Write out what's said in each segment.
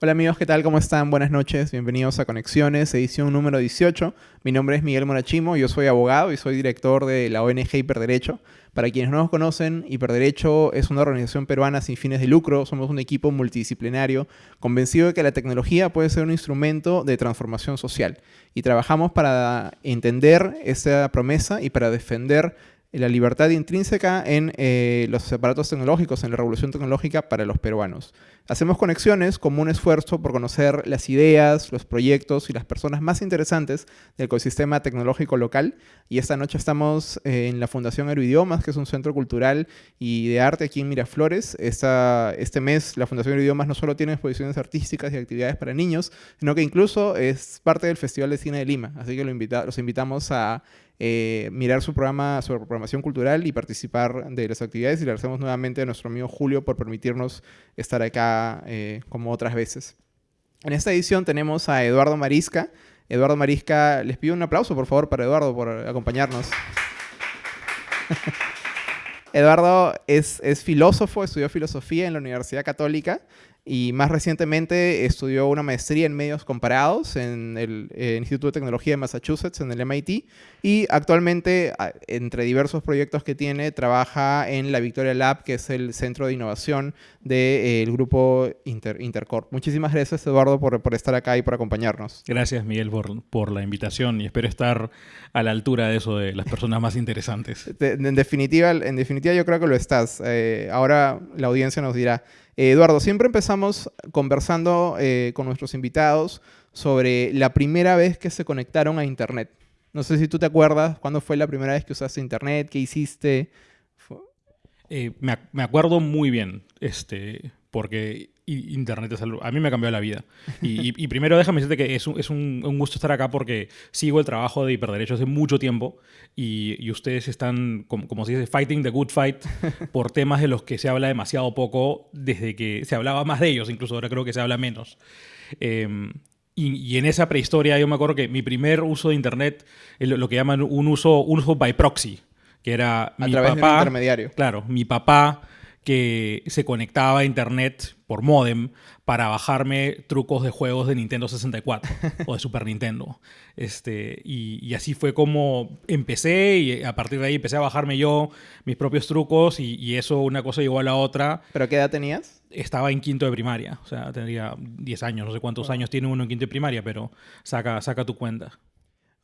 Hola amigos, ¿qué tal? ¿Cómo están? Buenas noches, bienvenidos a Conexiones, edición número 18. Mi nombre es Miguel Morachimo, yo soy abogado y soy director de la ONG Hiperderecho. Para quienes no nos conocen, Hiperderecho es una organización peruana sin fines de lucro, somos un equipo multidisciplinario convencido de que la tecnología puede ser un instrumento de transformación social y trabajamos para entender esa promesa y para defender la libertad intrínseca en eh, los aparatos tecnológicos, en la revolución tecnológica para los peruanos. Hacemos conexiones como un esfuerzo por conocer las ideas, los proyectos y las personas más interesantes del ecosistema tecnológico local. Y esta noche estamos eh, en la Fundación Aeroidiomas, que es un centro cultural y de arte aquí en Miraflores. Esta, este mes la Fundación Aeroidiomas no solo tiene exposiciones artísticas y actividades para niños, sino que incluso es parte del Festival de Cine de Lima. Así que los invitamos a eh, mirar su programa, su programación cultural y participar de las actividades. Y le agradecemos nuevamente a nuestro amigo Julio por permitirnos estar acá eh, como otras veces. En esta edición tenemos a Eduardo Marisca. Eduardo Marisca, les pido un aplauso por favor para Eduardo por acompañarnos. Eduardo es, es filósofo, estudió filosofía en la Universidad Católica y más recientemente estudió una maestría en medios comparados en el eh, Instituto de Tecnología de Massachusetts, en el MIT, y actualmente, entre diversos proyectos que tiene, trabaja en la Victoria Lab, que es el centro de innovación del grupo Intercorp. Muchísimas gracias, Eduardo, por, por, estar acá y por acompañarnos. Gracias, Miguel, por, por, la invitación y espero estar a la altura de eso de las personas más interesantes. en, definitiva, en definitiva, yo creo que lo estás. Eh, ahora la audiencia nos dirá. Eh, Eduardo, siempre empezamos conversando eh, con nuestros invitados sobre la primera vez que se conectaron a Internet. No sé si tú te acuerdas cuándo fue la primera vez que usaste Internet, qué hiciste. Eh, me, acuerdo muy bien, este, porque Internet es algo, a mí me ha cambiado la vida. Y, primero déjame decirte que es, un, es un, gusto estar acá porque sigo el trabajo de hiperderecho hace mucho tiempo y, ustedes están, como, como, se dice, fighting the good fight por temas de los que se habla demasiado poco desde que se hablaba más de ellos, incluso ahora creo que se habla menos. Em, y, en esa prehistoria yo me acuerdo que mi primer uso de Internet es lo, que llaman un uso, un uso by proxy, que era a mi través papá, de un intermediario. Claro, mi papá que se conectaba a internet por modem para bajarme trucos de juegos de Nintendo 64 o de Super Nintendo. Este, y, así fue como empecé y a partir de ahí empecé a bajarme yo mis propios trucos y, eso una cosa llegó a la otra. ¿Pero qué edad tenías? Estaba en quinto de primaria, o sea, tendría 10 años, no sé cuántos años tiene uno en quinto de primaria, pero saca, saca tu cuenta.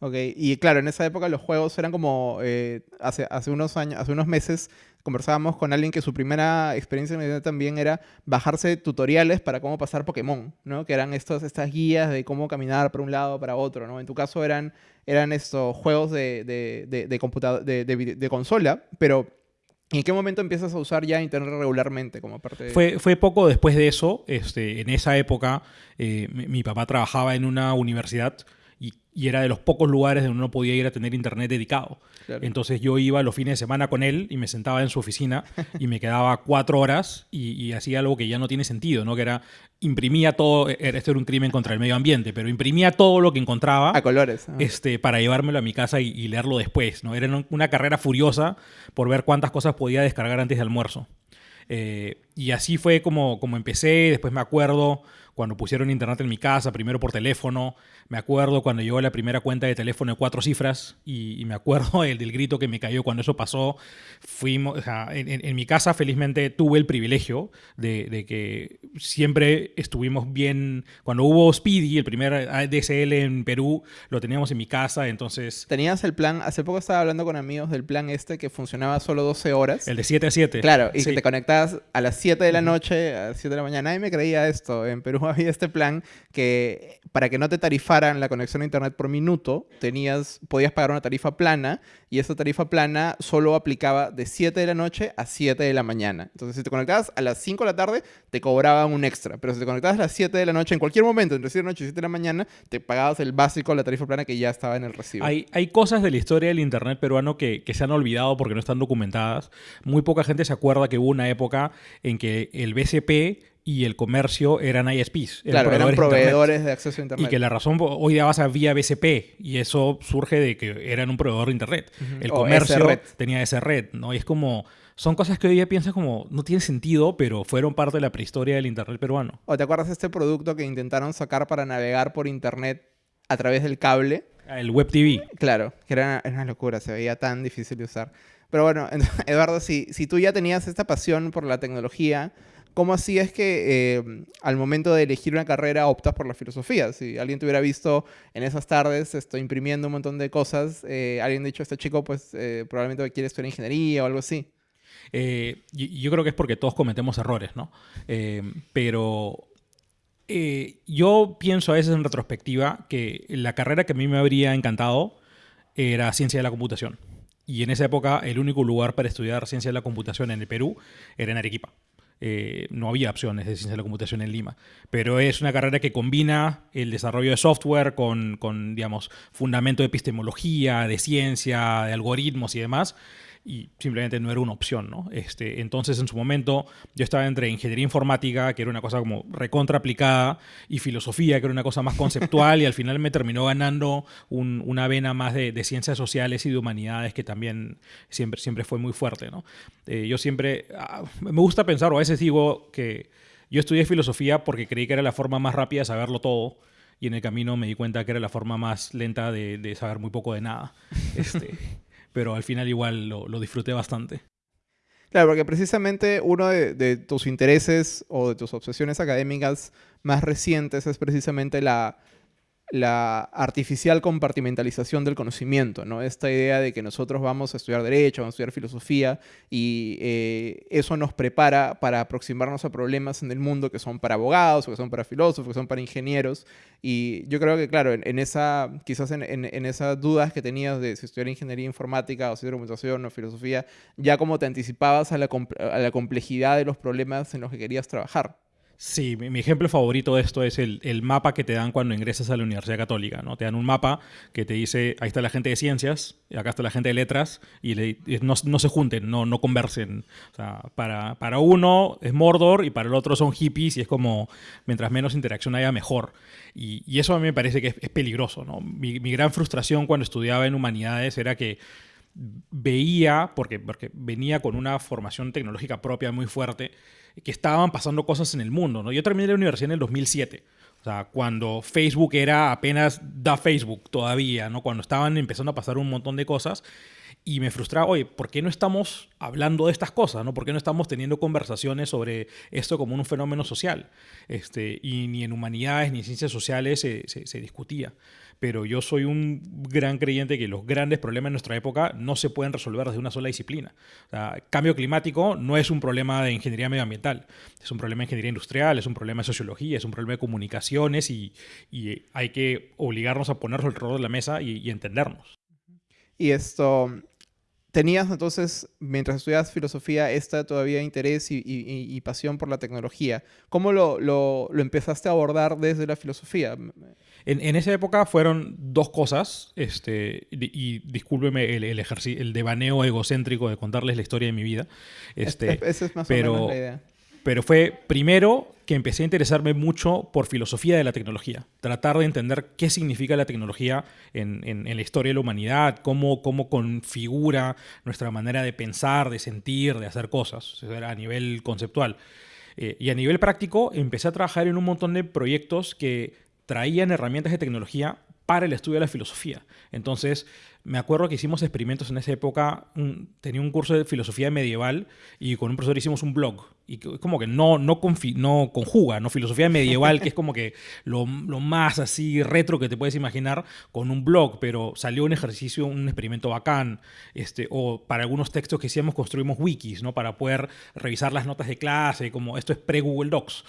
Ok, y claro, en esa época los juegos eran como, eh, hace, hace unos años, hace unos meses conversábamos con alguien que su primera experiencia en internet también era bajarse tutoriales para cómo pasar Pokémon, ¿no? Que eran estos, estas guías de cómo caminar para un lado para otro, ¿no? En tu caso eran, eran estos juegos de, de, de, de, de consola, pero ¿En qué momento empiezas a usar ya Internet regularmente como parte de... Fue, fue poco después de eso. Este, en esa época, eh, mi, papá trabajaba en una universidad y era de los pocos lugares donde uno podía ir a tener internet dedicado. Entonces yo iba los fines de semana con él y me sentaba en su oficina y me quedaba cuatro horas y, hacía algo que ya no tiene sentido, ¿no? Que era, imprimía todo, e, esto era un crimen contra el medio ambiente, pero imprimía todo lo que encontraba. A colores. Este, para llevármelo a mi casa y, leerlo después, ¿no? Era una carrera furiosa por ver cuántas cosas podía descargar antes de almuerzo. Eh, y así fue como, como empecé, después me acuerdo cuando pusieron internet en mi casa, primero por teléfono. Me acuerdo cuando llegó la primera cuenta de teléfono de cuatro cifras y, me acuerdo el del grito que me cayó cuando eso pasó. Fuimos, en, mi casa felizmente tuve el privilegio de, que siempre estuvimos bien. Cuando hubo Speedy, el primer ADSL en Perú, lo teníamos en mi casa, entonces... Tenías el plan, hace poco estaba hablando con amigos del plan este que funcionaba solo 12 horas. El de 7 a 7. Claro, y que te conectabas a las 7 de la noche, a las 7 de la mañana. Nadie me creía esto. En Perú había este plan que para que no te tarifaran la conexión a internet por minuto, tenías, podías pagar una tarifa plana y esa tarifa plana solo aplicaba de 7 de la noche a 7 de la mañana. Entonces, si te conectabas a las 5 de la tarde, te cobraban un extra. Pero si te conectabas a las 7 de la noche, en cualquier momento, entre 7 de la noche y 7 de la mañana, te pagabas el básico, la tarifa plana que ya estaba en el recibo. Hay, hay cosas de la historia del internet peruano que, que se han olvidado porque no están documentadas. Muy poca gente se acuerda que hubo una época en que el BCP y el comercio eran ISPs. Eran claro, eran proveedores de, acceso a Internet. Y que la razón, hoy día vas a vía BCP y eso surge de que eran un proveedor de Internet. El comercio tenía esa red, ¿no? Y es como, son cosas que hoy día piensas como no tiene sentido, pero fueron parte de la prehistoria del Internet peruano. ¿O te acuerdas de este producto que intentaron sacar para navegar por Internet a través del cable? El Web TV. Claro, que era, una locura, se veía tan difícil de usar. Pero bueno, Eduardo, si, si tú ya tenías esta pasión por la tecnología, ¿cómo así es que eh, al momento de elegir una carrera optas por la filosofía? Si alguien te hubiera visto en esas tardes estoy imprimiendo un montón de cosas, eh, alguien dicho, este chico pues eh, probablemente quiere estudiar ingeniería o algo así. yo creo que es porque todos cometemos errores, ¿no? pero yo pienso a veces en retrospectiva que la carrera que a mí me habría encantado era ciencia de la computación. Y en esa época el único lugar para estudiar ciencia de la computación en el Perú era en Arequipa. Eh, no había opciones de ciencia de la computación en Lima. Pero es una carrera que combina el desarrollo de software con, con digamos, fundamento de epistemología, de ciencia, de algoritmos y demás y simplemente no era una opción, ¿no? Este, entonces, en su momento, yo estaba entre ingeniería informática, que era una cosa como recontra aplicada, y filosofía, que era una cosa más conceptual, y al final me terminó ganando una vena más de, ciencias sociales y de humanidades, que también siempre, siempre fue muy fuerte, ¿no? Eh, yo siempre, ah, me gusta pensar, o a veces digo que yo estudié filosofía porque creí que era la forma más rápida de saberlo todo, y en el camino me di cuenta que era la forma más lenta de, de saber muy poco de nada. Este, pero al final igual lo, disfruté bastante. Claro, porque precisamente uno de, tus intereses o de tus obsesiones académicas más recientes es precisamente la, la artificial compartimentalización del conocimiento, ¿no? Esta idea de que nosotros vamos a estudiar derecho, vamos a estudiar filosofía y eh, eso nos prepara para aproximarnos a problemas en el mundo que son para abogados, o que son para filósofos, que son para ingenieros. Y yo creo que, claro, en, esa, quizás en, en, esas dudas que tenías de si estudiar ingeniería informática o estudiar computación o filosofía, ya como te anticipabas a la complejidad de los problemas en los que querías trabajar. Sí, mi, ejemplo favorito de esto es el, mapa que te dan cuando ingresas a la Universidad Católica. ¿no? Te dan un mapa que te dice, ahí está la gente de ciencias, y acá está la gente de letras, y, no, se junten, no, no conversen. O sea, para, para, uno es Mordor y para el otro son hippies, y es como, mientras menos interacción haya, mejor. Y, eso a mí me parece que es, peligroso. ¿no? Mi gran frustración cuando estudiaba en humanidades era que veía, porque, porque venía con una formación tecnológica propia muy fuerte, que estaban pasando cosas en el mundo. ¿no? Yo terminé la universidad en el 2007. O sea, cuando Facebook era apenas da Facebook todavía, ¿no? Cuando estaban empezando a pasar un montón de cosas. Y me frustraba, oye, ¿por qué no estamos hablando de estas cosas? ¿no? ¿Por qué no estamos teniendo conversaciones sobre esto como un fenómeno social? Este, y ni en humanidades ni en ciencias sociales se, se discutía pero yo soy un gran creyente que los grandes problemas de nuestra época no se pueden resolver desde una sola disciplina. cambio climático no es un problema de ingeniería medioambiental, es un problema de ingeniería industrial, es un problema de sociología, es un problema de comunicaciones y, hay que obligarnos a ponernos alrededor de la mesa y, entendernos. Y esto, ¿Tenías entonces, mientras estudiabas filosofía, esta todavía interés y, pasión por la tecnología? ¿Cómo lo, lo, empezaste a abordar desde la filosofía? En, esa época fueron dos cosas, este, y discúlpeme el, el, el devaneo egocéntrico de contarles la historia de mi vida. Este, esa es más pero, o menos la idea. Pero fue primero que empecé a interesarme mucho por filosofía de la tecnología, tratar de entender qué significa la tecnología en, en, la historia de la humanidad, cómo, cómo configura nuestra manera de pensar, de sentir, de hacer cosas, a nivel conceptual. Eh, y a nivel práctico empecé a trabajar en un montón de proyectos que traían herramientas de tecnología para el estudio de la filosofía. Entonces, me acuerdo que hicimos experimentos en esa época, tenía un curso de filosofía medieval y con un profesor hicimos un blog. Y como que no, no, no conjuga, ¿no? Filosofía medieval, que es como que lo, más así retro que te puedes imaginar con un blog, pero salió un ejercicio, un experimento bacán. Este, o para algunos textos que hicimos construimos wikis, ¿no? Para poder revisar las notas de clase, como esto es pre-Google Docs.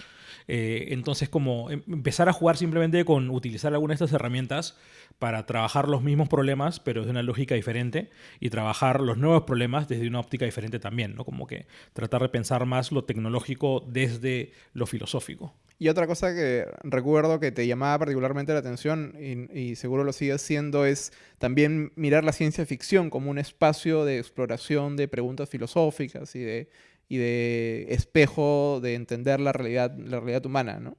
Eh, entonces, como em, empezar a jugar simplemente con utilizar algunas de estas herramientas para trabajar los mismos problemas, pero de una lógica diferente, y trabajar los nuevos problemas desde una óptica diferente también, ¿no? Como que tratar de pensar más lo tecnológico desde lo filosófico. Y otra cosa que recuerdo que te llamaba particularmente la atención, y, seguro lo sigues siendo, es también mirar la ciencia ficción como un espacio de exploración de preguntas filosóficas y de y de espejo de entender la realidad, la realidad humana, ¿no?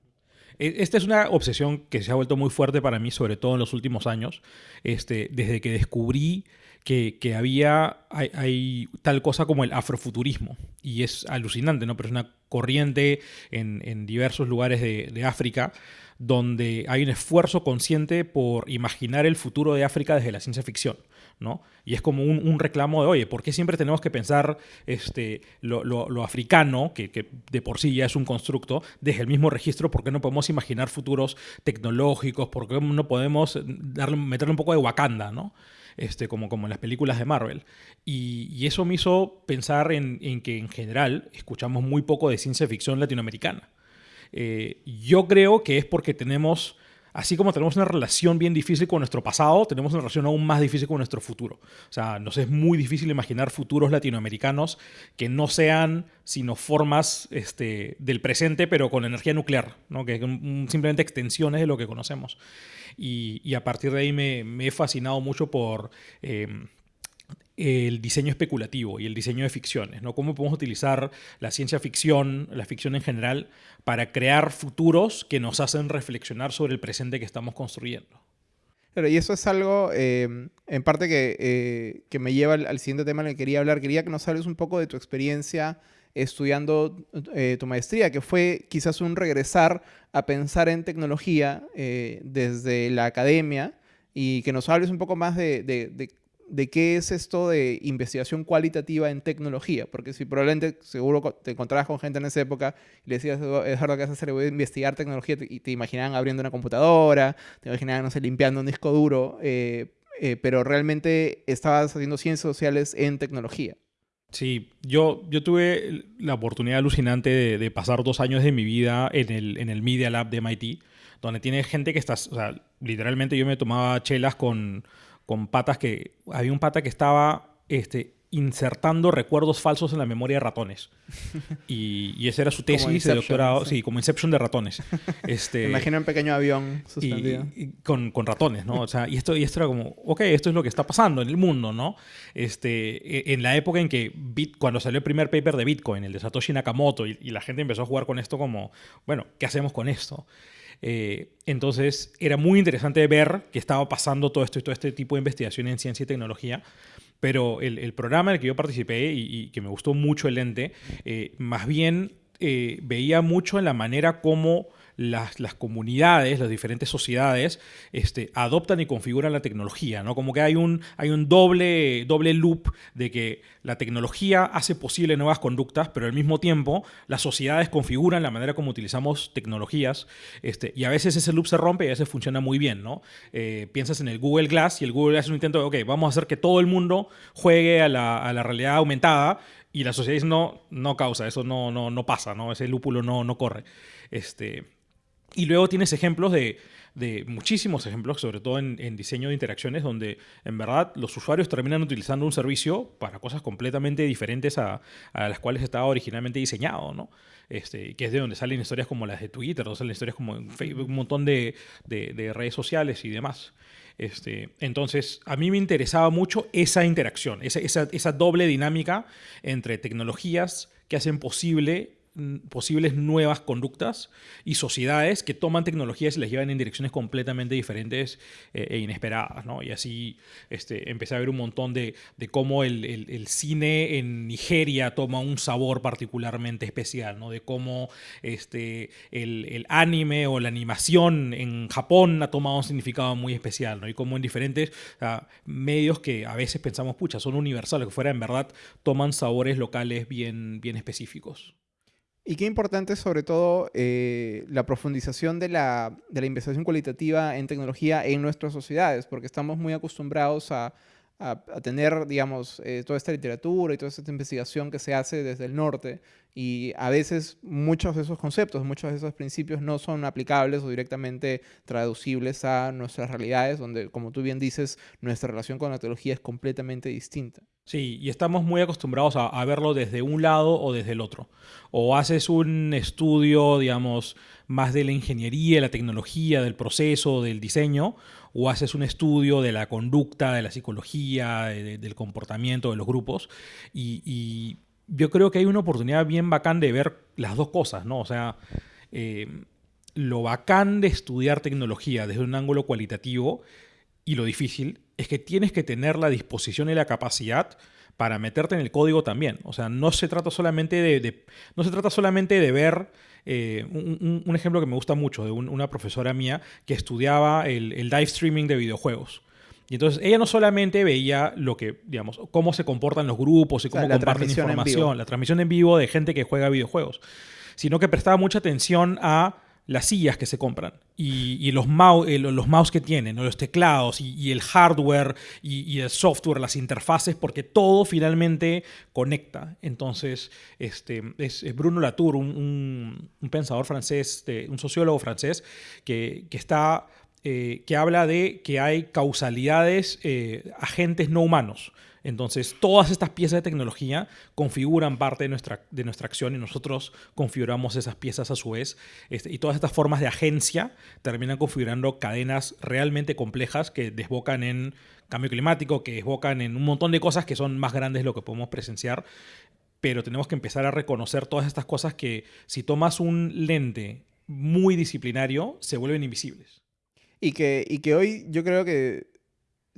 e, esta es una obsesión que se ha vuelto muy fuerte para mí, sobre todo en los últimos años, este, desde que descubrí que, había, hay, tal cosa como el afrofuturismo. Y es alucinante, ¿no? Pero es una corriente en, diversos lugares de, de África donde hay un esfuerzo consciente por imaginar el futuro de África desde la ciencia ficción. ¿No? Y es como un, reclamo de, oye, ¿por qué siempre tenemos que pensar este, lo, africano, que, de por sí ya es un constructo, desde el mismo registro? ¿Por qué no podemos imaginar futuros tecnológicos? ¿Por qué no podemos darle, meterle un poco de Wakanda, ¿no? Este, como, como en las películas de Marvel. Y, eso me hizo pensar en, en, que en general escuchamos muy poco de ciencia ficción latinoamericana. Eh, yo creo que es porque tenemos, así como tenemos una relación bien difícil con nuestro pasado, tenemos una relación aún más difícil con nuestro futuro. O sea, nos es muy difícil imaginar futuros latinoamericanos que no sean sino formas este, del presente, pero con energía nuclear, ¿no? que simplemente extensiones de lo que conocemos. Y, a partir de ahí me, he fascinado mucho por... Eh, el diseño especulativo y el diseño de ficciones, ¿no? Cómo podemos utilizar la ciencia ficción, la ficción en general, para crear futuros que nos hacen reflexionar sobre el presente que estamos construyendo. Pero y eso es algo, eh, en parte, que, eh, que me lleva al, siguiente tema en el que quería hablar. Quería que nos hables un poco de tu experiencia estudiando eh, tu maestría, que fue quizás un regresar a pensar en tecnología desde la academia y que nos hables un poco más de de qué es esto de investigación cualitativa en tecnología, porque si probablemente seguro te encontrabas con gente en esa época y le decías, ¿qué vas a hacer? Voy a investigar tecnología y te imaginaban abriendo una computadora, te imaginaban, no sé, limpiando un disco duro, eh, eh, pero realmente estabas haciendo ciencias sociales en tecnología. Sí, yo, yo tuve la oportunidad alucinante de, pasar dos años de mi vida en el, en el Media Lab de MIT, donde tiene gente que está, o sea, literalmente yo me tomaba chelas con con patas que... Había un pata que estaba este, insertando recuerdos falsos en la memoria de ratones. Y, y esa era su tesis de doctorado, sí. como Inception de ratones. Este, Imagina un pequeño avión suspendido. Y, con, con, ratones, ¿no? O sea, y esto, y esto era como, ok, esto es lo que está pasando en el mundo, ¿no? Este, e, en la época en que, Bit, cuando salió el primer paper de Bitcoin, el de Satoshi Nakamoto, y, y la gente empezó a jugar con esto como, bueno, ¿qué hacemos con esto? Eh, entonces era muy interesante ver que estaba pasando todo esto y todo este tipo de investigación en ciencia y tecnología. Pero el, programa en el que yo participé y, que me gustó mucho el ente, eh, más bien eh, veía mucho en la manera como las, las, comunidades, las diferentes sociedades, este, adoptan y configuran la tecnología, ¿no? Como que hay un, hay un doble, doble loop de que la tecnología hace posible nuevas conductas, pero al mismo tiempo las sociedades configuran la manera como utilizamos tecnologías, este, y a veces ese loop se rompe y a veces funciona muy bien, ¿no? Eh, piensas en el Google Glass y el Google Glass es un intento de, ok, vamos a hacer que todo el mundo juegue a la, a la realidad aumentada, y la sociedad dice, no, no causa, eso no, no, no pasa, ¿no? Ese lúpulo no, no corre. Este, y luego tienes ejemplos de, muchísimos ejemplos, sobre todo en, diseño de interacciones, donde en verdad los usuarios terminan utilizando un servicio para cosas completamente diferentes a, las cuales estaba originalmente diseñado, ¿no? Este, que es de donde salen historias como las de Twitter, donde salen historias como Facebook, un montón de, redes sociales y demás. Este, entonces, a mí me interesaba mucho esa interacción, esa, esa doble dinámica entre tecnologías que hacen posible posibles nuevas conductas y sociedades que toman tecnologías y las llevan en direcciones completamente diferentes eh, e inesperadas. ¿no? Y así este, empecé a ver un montón de, de cómo el, el, cine en Nigeria toma un sabor particularmente especial, ¿no? de cómo este, el, el, anime o la animación en Japón ha tomado un significado muy especial, ¿no? y cómo en diferentes medios que a veces pensamos, pucha, son universales, que fuera en verdad toman sabores locales bien, bien específicos. Y qué importante sobre todo eh, la profundización de la, de la, investigación cualitativa en tecnología en nuestras sociedades, porque estamos muy acostumbrados a, a, tener, digamos, eh, toda esta literatura y toda esta investigación que se hace desde el norte, y a veces muchos de esos conceptos, muchos de esos principios no son aplicables o directamente traducibles a nuestras realidades, donde, como tú bien dices, nuestra relación con la tecnología es completamente distinta. Sí, y estamos muy acostumbrados a, verlo desde un lado o desde el otro. O haces un estudio, digamos, más de la ingeniería, la tecnología, del proceso, del diseño, o haces un estudio de la conducta, de la psicología, del comportamiento de los grupos. y yo creo que hay una oportunidad bien bacán de ver las dos cosas, ¿no? O sea, eh, lo bacán de estudiar tecnología desde un ángulo cualitativo y lo difícil es que tienes que tener la disposición y la capacidad para meterte en el código también. O sea, no se trata solamente de, no se trata solamente de ver eh, un, ejemplo que me gusta mucho de una profesora mía que estudiaba el, el live streaming de videojuegos. Y entonces ella no solamente veía lo que, digamos, cómo se comportan los grupos y cómo comparten información, la transmisión en vivo de gente que juega videojuegos, sino que prestaba mucha atención a las sillas que se compran y, los, mouse, eh, los mouse que tienen, los teclados y, el hardware y, el software, las interfaces, porque todo finalmente conecta. Entonces, este, es, Bruno Latour, un, pensador francés, un sociólogo francés, que, está, eh, que habla de que hay causalidades, eh, agentes no humanos. Entonces, todas estas piezas de tecnología configuran parte de nuestra, de nuestra acción y nosotros configuramos esas piezas a su vez. Este, y todas estas formas de agencia terminan configurando cadenas realmente complejas que desbocan en cambio climático, que desbocan en un montón de cosas que son más grandes de lo que podemos presenciar. Pero tenemos que empezar a reconocer todas estas cosas que si tomas un lente muy disciplinario, se vuelven invisibles. Y que, y que hoy yo creo que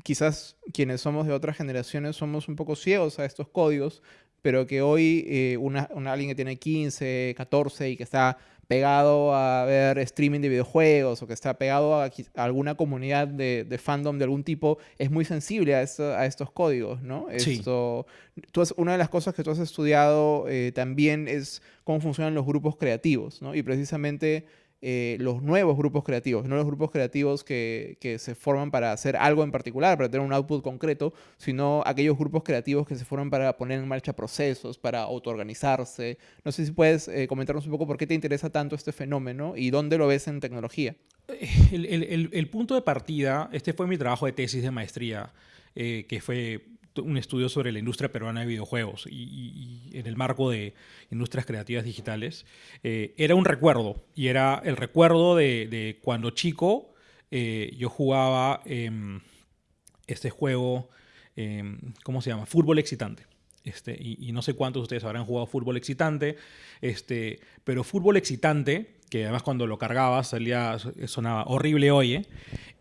quizás quienes somos de otras generaciones somos un poco ciegos a estos códigos, pero que hoy eh, una, alguien que tiene 15, 14 y que está pegado a ver streaming de videojuegos o que está pegado a, alguna comunidad de, fandom de algún tipo, es muy sensible a, a estos códigos, ¿no? Esto, tú una de las cosas que tú has estudiado eh, también es cómo funcionan los grupos creativos, ¿no? Y precisamente eh, los nuevos grupos creativos, no los grupos creativos que, se forman para hacer algo en particular, para tener un output concreto, sino aquellos grupos creativos que se forman para poner en marcha procesos, para autoorganizarse. No sé si puedes eh, comentarnos un poco por qué te interesa tanto este fenómeno y dónde lo ves en tecnología. El, punto de partida, este fue mi trabajo de tesis de maestría, eh, que fue un estudio sobre la industria peruana de videojuegos y, en el marco de industrias creativas digitales, eh, era un recuerdo y era el recuerdo de, cuando chico eh, yo jugaba este juego, em, ¿cómo se llama? Fútbol excitante. Este, y, no sé cuántos de ustedes habrán jugado fútbol excitante, este, pero fútbol excitante, que además cuando lo cargabas salía, sonaba horrible oye,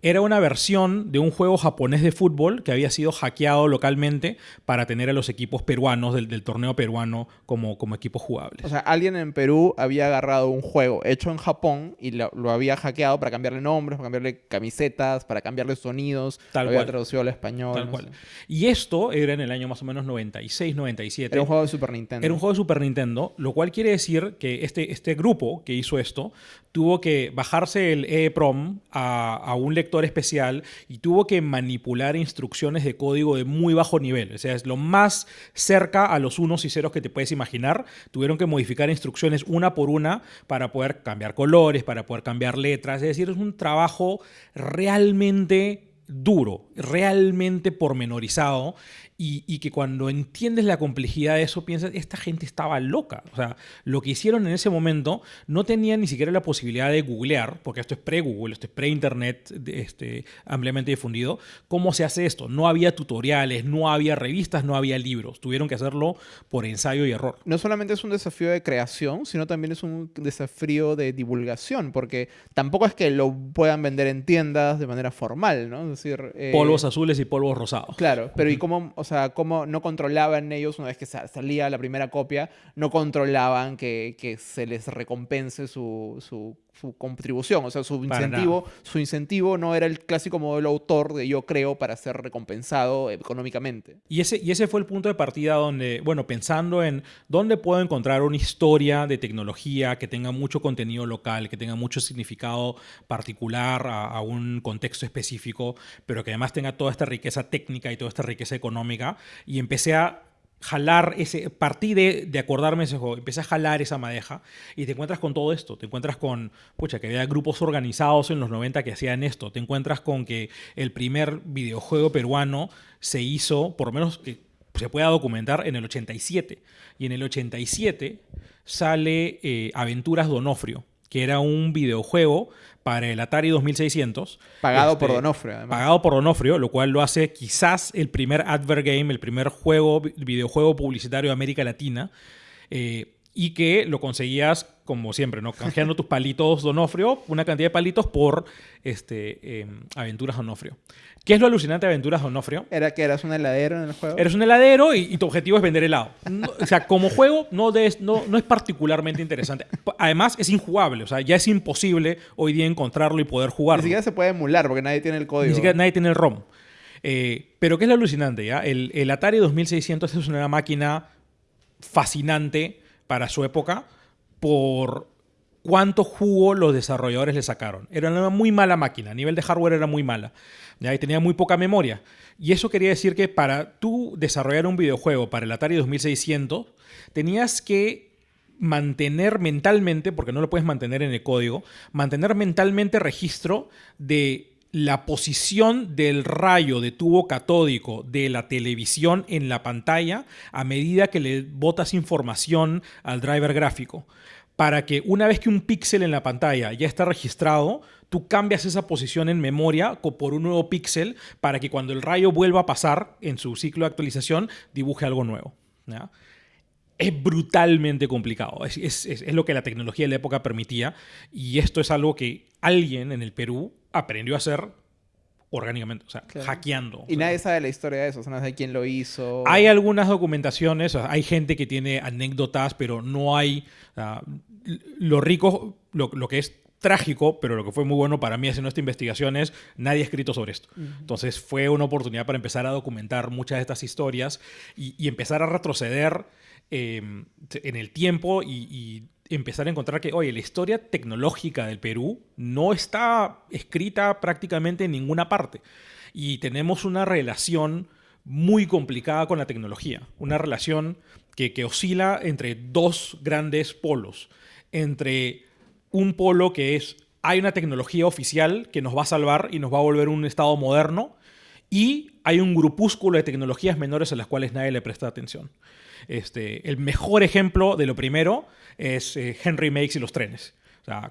era una versión de un juego japonés de fútbol que había sido hackeado localmente para tener a los equipos peruanos del, torneo peruano como, como equipos jugables. O sea, alguien en Perú había agarrado un juego hecho en Japón y lo, había hackeado para cambiarle nombres, para cambiarle camisetas, para cambiarle sonidos, Tal lo había traducido al español. Tal cual. Y esto era en el año más o menos 96, 97. Era un juego de Super Nintendo. Era un juego de Super Nintendo, lo cual quiere decir que este, este grupo que hizo esto tuvo que bajarse el EEPROM a, a un lector especial y tuvo que manipular instrucciones de código de muy bajo nivel. O sea, es lo más cerca a los unos y ceros que te puedes imaginar. Tuvieron que modificar instrucciones una por una para poder cambiar colores, para poder cambiar letras. Es decir, es un trabajo realmente duro, realmente pormenorizado y, que cuando entiendes la complejidad de eso piensas, esta gente estaba loca. O sea, lo que hicieron en ese momento no tenían ni siquiera la posibilidad de googlear, porque esto es pre-Google, esto es pre-Internet este, ampliamente difundido, cómo se hace esto. No había tutoriales, no había revistas, no había libros. Tuvieron que hacerlo por ensayo y error. No solamente es un desafío de creación, sino también es un desafío de divulgación, porque tampoco es que lo puedan vender en tiendas de manera formal, ¿no? Decir... Eh, polvos azules y polvos rosados. Claro, pero ¿y cómo, o sea, cómo no controlaban ellos, una vez que salía la primera copia, no controlaban que, que se les recompense su, su su contribución, o sea, su incentivo, su incentivo no era el clásico modelo autor de yo creo para ser recompensado económicamente. Y ese, y ese fue el punto de partida donde, bueno, pensando en dónde puedo encontrar una historia de tecnología que tenga mucho contenido local, que tenga mucho significado particular a, a un contexto específico, pero que además tenga toda esta riqueza técnica y toda esta riqueza económica, y empecé a jalar ese, partí de, de, acordarme ese juego, empecé a jalar esa madeja y te encuentras con todo esto, te encuentras con, pucha, que había grupos organizados en los 90 que hacían esto, te encuentras con que el primer videojuego peruano se hizo, por lo menos que se pueda documentar, en el 87. Y en el 87 sale eh, Aventuras Donofrio, que era un videojuego para el Atari 2600. Pagado por este, Donofrio, además. Pagado por Donofrio, lo cual lo hace quizás el primer advert game, el primer juego, videojuego publicitario de América Latina. Eh, y que lo conseguías como siempre, ¿no? Canjeando tus palitos Donofrio, una cantidad de palitos por este, em, Aventuras Donofrio. ¿Qué es lo alucinante de Aventuras Donofrio? ¿Era que eras un heladero en el juego? Eres un heladero y, tu objetivo es vender helado. o sea, como juego no, no, no es particularmente interesante. Además, es injugable. O sea, ya es imposible hoy día encontrarlo y poder jugarlo. Ni siquiera se puede emular porque nadie tiene el código. Ni siquiera nadie tiene el ROM. Eh, pero ¿qué es lo alucinante? Ya? El, el Atari 2600 es una máquina fascinante para su época por cuánto jugo los desarrolladores le sacaron. Era una muy mala máquina, a nivel de hardware era muy mala. Y tenía muy poca memoria. Y eso quería decir que para tú desarrollar un videojuego para el Atari 2600, tenías que mantener mentalmente, porque no lo puedes mantener en el código, mantener mentalmente registro de la posición del rayo de tubo catódico de la televisión en la pantalla a medida que le botas información al driver gráfico. Para que una vez que un píxel en la pantalla ya está registrado, tú cambias esa posición en memoria por un nuevo píxel para que cuando el rayo vuelva a pasar en su ciclo de actualización dibuje algo nuevo. Es brutalmente complicado. Es, es, lo que la tecnología de la época permitía. Y esto es algo que alguien en el Perú aprendió a hacer orgánicamente, o sea, hackeando. Y nadie sabe la historia de eso, o sea, no sabe quién lo hizo. Hay algunas documentaciones, hay gente que tiene anécdotas, pero no hay... lo rico, lo, que es trágico, pero lo que fue muy bueno para mí haciendo esta investigación es nadie ha escrito sobre esto. Entonces fue una oportunidad para empezar a documentar muchas de estas historias y, empezar a retroceder em, en el tiempo y empezar a encontrar que, oye, la historia tecnológica del Perú no está escrita prácticamente en ninguna parte. Y tenemos una relación muy complicada con la tecnología, una relación que, que oscila entre dos grandes polos, entre un polo que es, hay una tecnología oficial que nos va a salvar y nos va a volver un estado moderno, y hay un grupúsculo de tecnologías menores a las cuales nadie le presta atención. Este, el mejor ejemplo de lo primero es eh, Henry Makes y los trenes.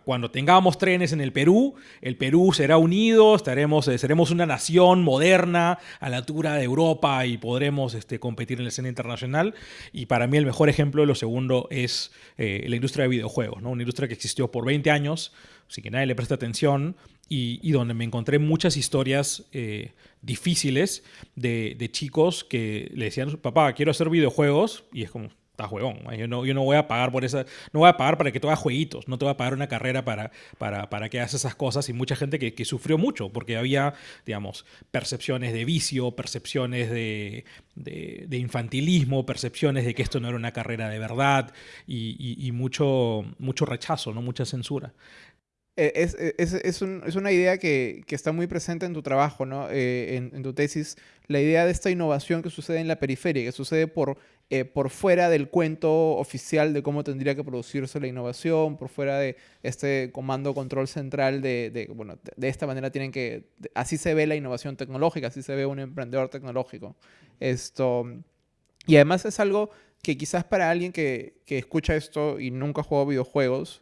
Cuando tengamos trenes en el Perú, el Perú será unido, estaremos, eh, seremos una nación moderna a la altura de Europa y podremos este, competir en la escena internacional. Y para mí el mejor ejemplo de lo segundo es eh, la industria de videojuegos, ¿no? una industria que existió por 20 años, sin que nadie le preste atención y, donde me encontré muchas historias eh, difíciles de, de, chicos que le decían, papá, quiero hacer videojuegos, y es como, está juegón, yo no, yo no voy a pagar por esa, no voy a pagar para que tú hagas jueguitos, no te voy a pagar una carrera para, para, para que hagas esas cosas, y mucha gente que, que, sufrió mucho, porque había, digamos, percepciones de vicio, percepciones de, de, de infantilismo, percepciones de que esto no era una carrera de verdad, y, y, mucho, mucho rechazo, ¿no? mucha censura. Eh, es, eh, es, es, un, es, una idea que, que, está muy presente en tu trabajo, ¿no? Eh, en, en, tu tesis, la idea de esta innovación que sucede en la periferia, que sucede por, por fuera del cuento oficial de cómo tendría que producirse la innovación, por fuera de este comando control central de, de bueno, de, esta manera tienen que, así se ve la innovación tecnológica, así se ve un emprendedor tecnológico. Esto, y además es algo que quizás para alguien que, que escucha esto y nunca ha jugado videojuegos,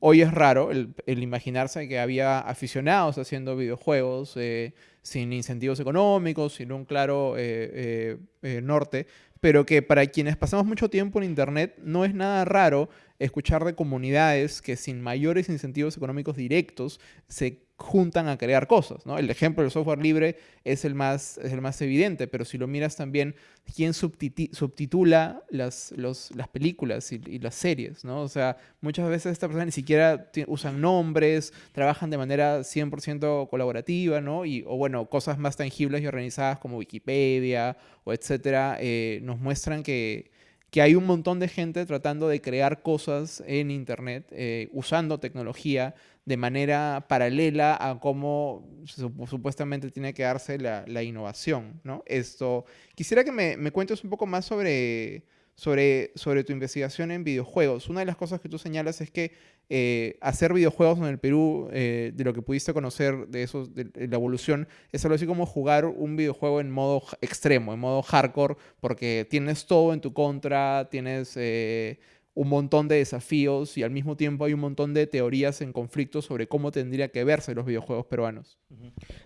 Hoy es raro el, imaginarse que había aficionados haciendo videojuegos eh, sin incentivos económicos, sin un claro eh, eh, norte, pero que para quienes pasamos mucho tiempo en Internet no es nada raro escuchar de comunidades que sin mayores incentivos económicos directos se juntan a crear cosas. ¿no? El ejemplo del software libre es el más, el más evidente, pero si lo miras también, ¿quién subtitula las, las películas y, las series? ¿no? O sea, muchas veces estas personas ni siquiera usan nombres, trabajan de manera 100% colaborativa, ¿no? Y, o bueno, cosas más tangibles y organizadas como Wikipedia o etcétera, eh, nos muestran que que hay un montón de gente tratando de crear cosas en Internet eh, usando tecnología de manera paralela a cómo supuestamente tiene que darse la, innovación. ¿no? Esto, quisiera que me, me cuentes un poco más sobre, sobre, sobre tu investigación en videojuegos. Una de las cosas que tú señalas es que eh, hacer videojuegos en el Perú, eh, de lo que pudiste conocer de, eso, de, la evolución, es algo así como jugar un videojuego en modo extremo, en modo hardcore, porque tienes todo en tu contra, tienes... Eh, un montón de desafíos y al mismo tiempo hay un montón de teorías en conflicto sobre cómo tendría que verse los videojuegos peruanos.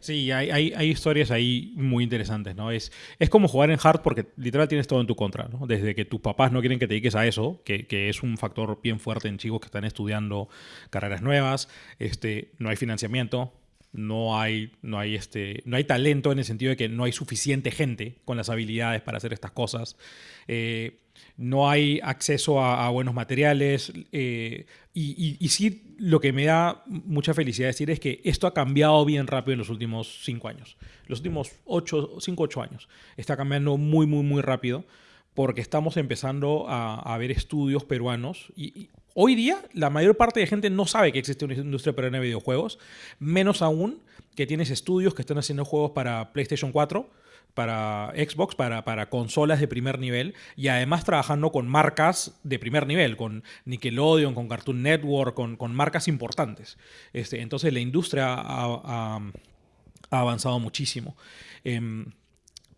Sí, hay, hay, historias ahí muy interesantes, ¿no? Es, es como jugar en hard porque literal tienes todo en tu contra, ¿no? Desde que tus papás no quieren que te dediques a eso, que, que es un factor bien fuerte en chicos que están estudiando carreras nuevas, este, no hay financiamiento, no hay, no, hay este, no hay talento en el sentido de que no hay suficiente gente con las habilidades para hacer estas cosas. Eh, no hay acceso a, buenos materiales. Eh, y, sí, lo que me da mucha felicidad decir es que esto ha cambiado bien rápido en los últimos cinco años. Los últimos ocho, cinco, ocho años. Está cambiando muy, muy, muy rápido porque estamos empezando a, ver estudios peruanos y, Hoy día, la mayor parte de gente no sabe que existe una industria peruana de videojuegos, menos aún que tienes estudios que están haciendo juegos para PlayStation 4, para Xbox, para, para, consolas de primer nivel y además trabajando con marcas de primer nivel, con Nickelodeon, con Cartoon Network, con, con marcas importantes. Este, entonces la industria ha, avanzado muchísimo. Em,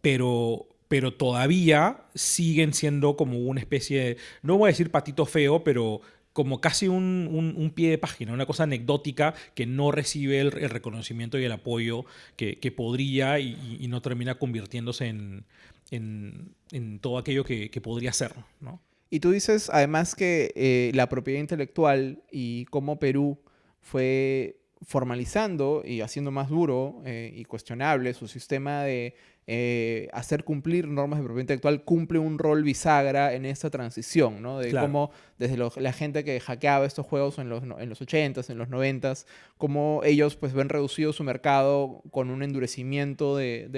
pero, pero todavía siguen siendo como una especie de, no voy a decir patito feo, pero como casi un, pie de página, una cosa anecdótica que no recibe el, reconocimiento y el apoyo que, podría y, no termina convirtiéndose en, en, todo aquello que, podría ser. ¿no? Y tú dices además que eh, la propiedad intelectual y cómo Perú fue formalizando y haciendo más duro eh, y cuestionable su sistema de eh, hacer cumplir normas de propiedad intelectual cumple un rol bisagra en esta transición, ¿no? De cómo desde la gente que hackeaba estos juegos en los, en los 80s, en los 90s, cómo ellos pues ven reducido su mercado con un endurecimiento de,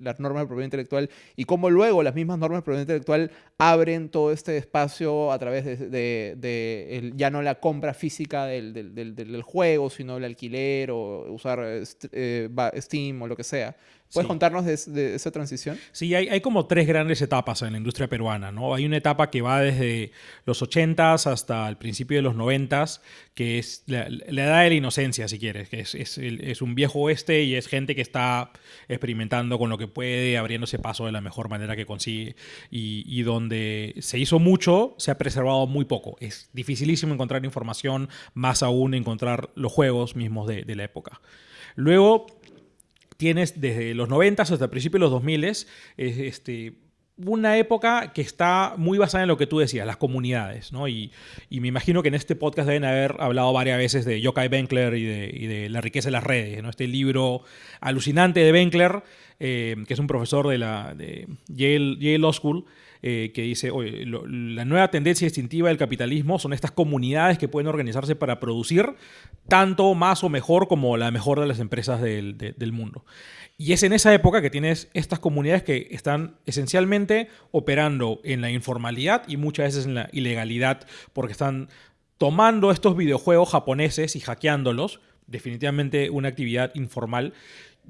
las normas de propiedad intelectual y cómo luego las mismas normas de propiedad intelectual abren todo este espacio a través de, ya no la compra física del, juego, sino el alquiler o usar eh, Steam o lo que sea. ¿Puedes contarnos de, esa transición? Sí, hay, hay, como tres grandes etapas en la industria peruana. ¿no? Hay una etapa que va desde los 80s hasta el principio de los 90s, que es la, edad de la inocencia, si quieres, que es, es, es, un viejo oeste y es gente que está experimentando con lo que puede, abriéndose paso de la mejor manera que consigue. Y, y donde se hizo mucho, se ha preservado muy poco. Es dificilísimo encontrar información, más aún encontrar los juegos mismos de, de la época. Luego tienes desde los 90 hasta el principio de los 2000 este, una época que está muy basada en lo que tú decías, las comunidades, ¿no? Y, me imagino que en este podcast deben haber hablado varias veces de Yokai Benkler y de, la riqueza de las redes, ¿no? Este libro alucinante de Benkler, eh, que es un profesor de la de Yale, Yale Law School, eh, que dice, oye, la nueva tendencia distintiva del capitalismo son estas comunidades que pueden organizarse para producir tanto más o mejor como la mejor de las empresas del, del mundo. Y es en esa época que tienes estas comunidades que están esencialmente operando en la informalidad y muchas veces en la ilegalidad, porque están tomando estos videojuegos japoneses y hackeándolos, definitivamente una actividad informal,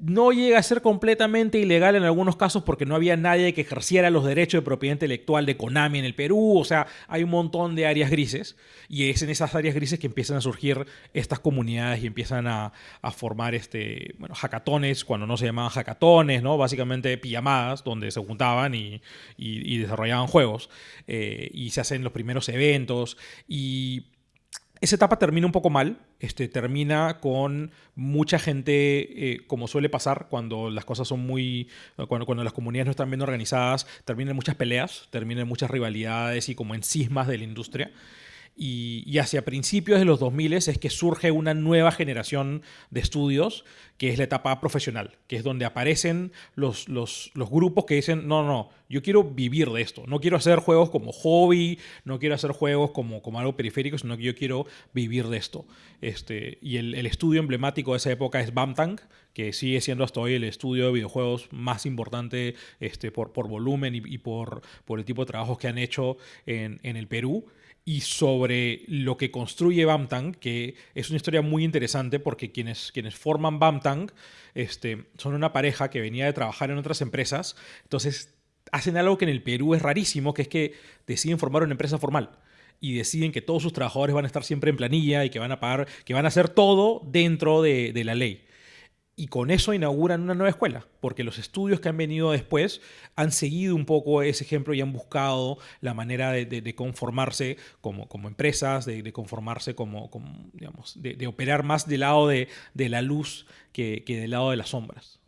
no llega a ser completamente ilegal en algunos casos porque no había nadie que ejerciera los derechos de propiedad intelectual de Konami en el Perú. O sea, hay un montón de áreas grises y es en esas áreas grises que empiezan a surgir estas comunidades y empiezan a, formar este, bueno, hackatones cuando no se llamaban hackatones, ¿no? Básicamente pijamadas donde se juntaban y, desarrollaban juegos eh, y se hacen los primeros eventos y esa etapa termina un poco mal, este, termina con mucha gente, eh, como suele pasar cuando las cosas son muy, cuando, cuando las comunidades no están bien organizadas, terminan muchas peleas, terminan muchas rivalidades y como en cismas de la industria. Y, hacia principios de los 2000 es que surge una nueva generación de estudios, que es la etapa profesional, que es donde aparecen los, los, los, grupos que dicen, no, no, yo quiero vivir de esto, no quiero hacer juegos como hobby, no quiero hacer juegos como, como algo periférico, sino que yo quiero vivir de esto. Este, y el, el estudio emblemático de esa época es Bamtang, que sigue siendo hasta hoy el estudio de videojuegos más importante este, por, por volumen y, y por, por el tipo de trabajos que han hecho en, en el Perú y sobre lo que construye Bamtang, que es una historia muy interesante porque quienes, quienes forman Bamtang este, son una pareja que venía de trabajar en otras empresas, entonces hacen algo que en el Perú es rarísimo, que es que deciden formar una empresa formal y deciden que todos sus trabajadores van a estar siempre en planilla y que van a pagar, que van a hacer todo dentro de, de la ley. Y con eso inauguran una nueva escuela, porque los estudios que han venido después han seguido un poco ese ejemplo y han buscado la manera de, conformarse como, empresas, de, conformarse como, digamos, de, operar más del lado de, la luz que del lado de las sombras.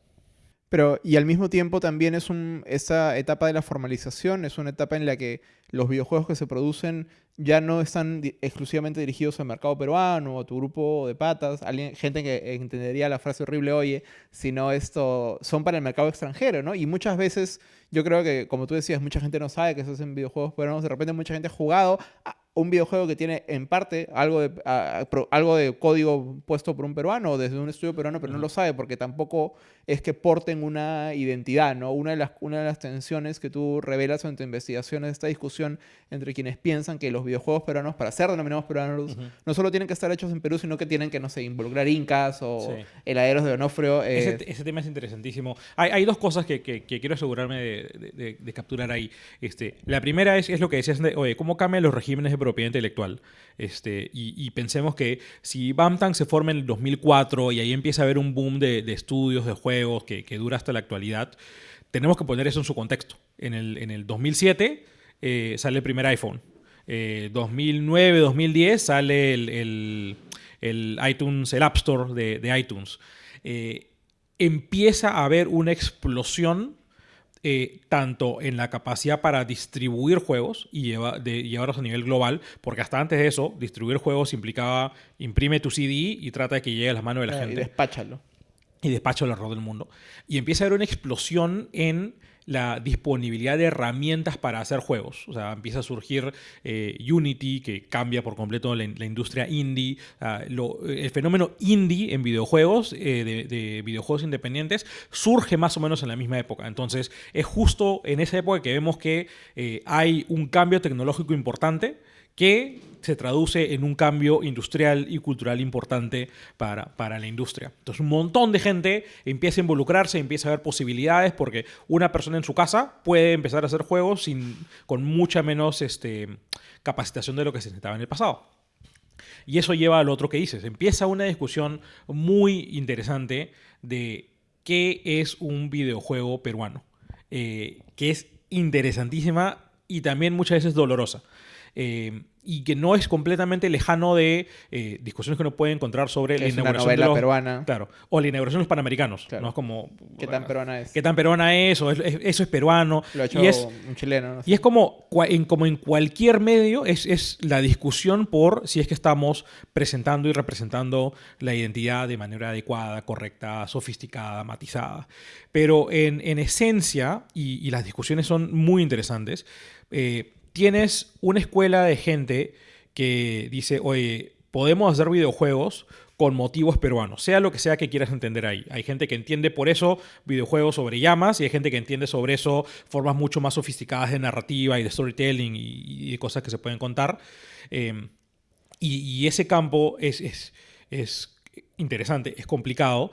Pero, y al mismo tiempo también es un, esa etapa de la formalización, es una etapa en la que los videojuegos que se producen ya no están exclusivamente dirigidos al mercado peruano a tu grupo de patas, alguien, gente que entendería la frase horrible, oye, sino esto, son para el mercado extranjero, ¿no? Y muchas veces, yo creo que, como tú decías, mucha gente no sabe que se hacen videojuegos peruanos, de repente mucha gente ha jugado un videojuego que tiene en parte algo de, algo de código puesto por un peruano o desde un estudio peruano, pero no lo sabe porque tampoco es que porten una identidad, ¿no? Una de las, una de las tensiones que tú revelas en tu investigación es esta discusión entre quienes piensan que los videojuegos peruanos, para ser denominados peruanos, no solo tienen que estar hechos en Perú, sino que tienen que, no sé, involucrar incas o heladeros de Onofrio. Eh. Ese, tema es interesantísimo. Hay, hay dos cosas que, que, quiero asegurarme de, de, capturar ahí. Este, la primera es, es lo que decías, de, oye, ¿cómo cambian los regímenes de propiedad intelectual. Este, y, pensemos que si Bamtang se forma en el 2004 y ahí empieza a haber un boom de, estudios, de juegos que, dura hasta la actualidad, tenemos que poner eso en su contexto. En el, en el 2007 eh, sale el primer iPhone. 2009, eh, 2010 sale el, el, iTunes, el App Store de, iTunes. Eh, empieza a haber una explosión eh, tanto en la capacidad para distribuir juegos y de llevarlos a nivel global, porque hasta antes de eso, distribuir juegos implicaba imprime tu CD y trata de que llegue a las manos de la gente. Y despáchalo. Y despáchalo alrededor del mundo. Y empieza a haber una explosión en la disponibilidad de herramientas para hacer juegos. O sea, empieza a surgir eh, Unity, que cambia por completo la, industria indie. el fenómeno indie en videojuegos, eh, de, videojuegos independientes, surge más o menos en la misma época. Entonces, es justo en esa época que vemos que eh, hay un cambio tecnológico importante que se traduce en un cambio industrial y cultural importante para, para, la industria. Entonces un montón de gente empieza a involucrarse, empieza a ver posibilidades porque una persona en su casa puede empezar a hacer juegos sin, con mucha menos este, capacitación de lo que se necesitaba en el pasado. Y eso lleva al otro que dices. Empieza una discusión muy interesante de qué es un videojuego peruano, eh, que es interesantísima y también muchas veces dolorosa. Eh, y que no es completamente lejano de eh, discusiones que uno puede encontrar sobre la inauguración de los, peruana. Claro, o la inauguración de los panamericanos. ¿no? Es como, ¿Qué tan peruana es? ¿Qué tan peruana es? O eso es peruano. Lo ha hecho y es, un chileno. Y es como en, como en cualquier medio, es, es, la discusión por si es que estamos presentando y representando la identidad de manera adecuada, correcta, sofisticada, matizada. Pero en, en esencia, y, y, las discusiones son muy interesantes, eh, tienes una escuela de gente que dice, oye, podemos hacer videojuegos con motivos peruanos, sea lo que sea que quieras entender ahí. Hay gente que entiende por eso videojuegos sobre llamas y hay gente que entiende sobre eso formas mucho más sofisticadas de narrativa y de storytelling y, de cosas que se pueden contar. Em, y, ese campo es, es, es interesante, es complicado.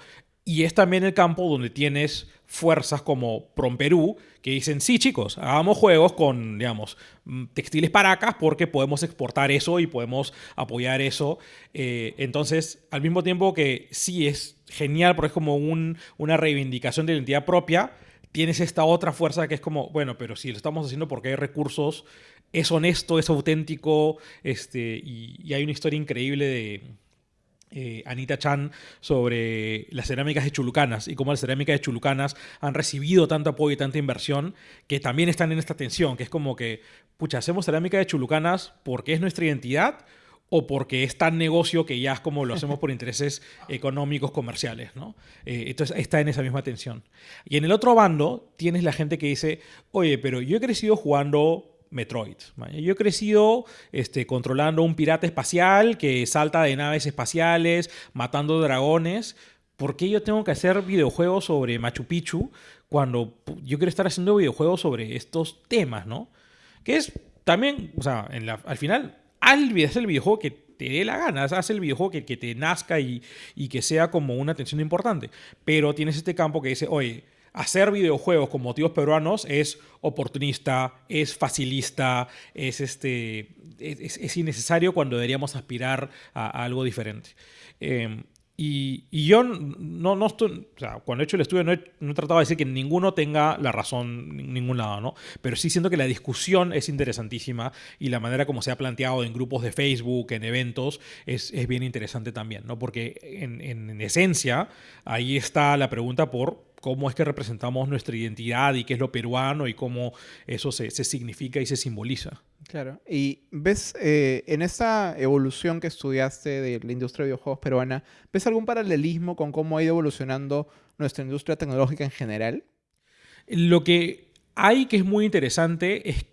Y es también el campo donde tienes fuerzas como Promperú que dicen, sí chicos, hagamos juegos con, digamos, mm, textiles paracas porque podemos exportar eso y podemos apoyar eso. Eh, entonces, al mismo tiempo que sí es genial porque es como un, una reivindicación de identidad propia, tienes esta otra fuerza que es como, bueno, pero si lo estamos haciendo porque hay recursos, es honesto, es auténtico, este, y hay una historia increíble de eh, Anita Chan sobre las cerámicas de Chulucanas y cómo las cerámicas de Chulucanas han recibido tanto apoyo y tanta inversión que también están en esta tensión, que es como que, pucha, hacemos cerámica de Chulucanas porque es nuestra identidad o porque es tan negocio que ya es como lo hacemos por intereses económicos, comerciales, ¿no? Eh, entonces está en esa misma tensión. Y en el otro bando tienes la gente que dice, oye, pero yo he crecido jugando Metroid. Yo he crecido este, controlando un pirata espacial que salta de naves espaciales, matando dragones. ¿Por qué yo tengo que hacer videojuegos sobre Machu Picchu cuando yo quiero estar haciendo videojuegos sobre estos temas, ¿no? Que es también, o sea, al final, haz el videojuego que te dé la gana, haz el videojuego que, que te nazca y, y que sea como una atención importante. Pero tienes este campo que dice, oye, hacer videojuegos con motivos peruanos es oportunista, es facilista, es, este, es, innecesario cuando deberíamos aspirar a, algo diferente. Em, Y, yo no, no estoy, o sea, cuando he hecho el estudio no he, no he, tratado de decir que ninguno tenga la razón en ningún lado, ¿no? Pero sí siento que la discusión es interesantísima y la manera como se ha planteado en grupos de Facebook, en eventos, es, es bien interesante también, ¿no? Porque en, en esencia ahí está la pregunta por cómo es que representamos nuestra identidad y qué es lo peruano y cómo eso se, significa y se simboliza. Claro. Y ves, eh, en esta evolución que estudiaste de la industria de videojuegos peruana, ¿ves algún paralelismo con cómo ha ido evolucionando nuestra industria tecnológica en general? Lo que hay que es muy interesante es,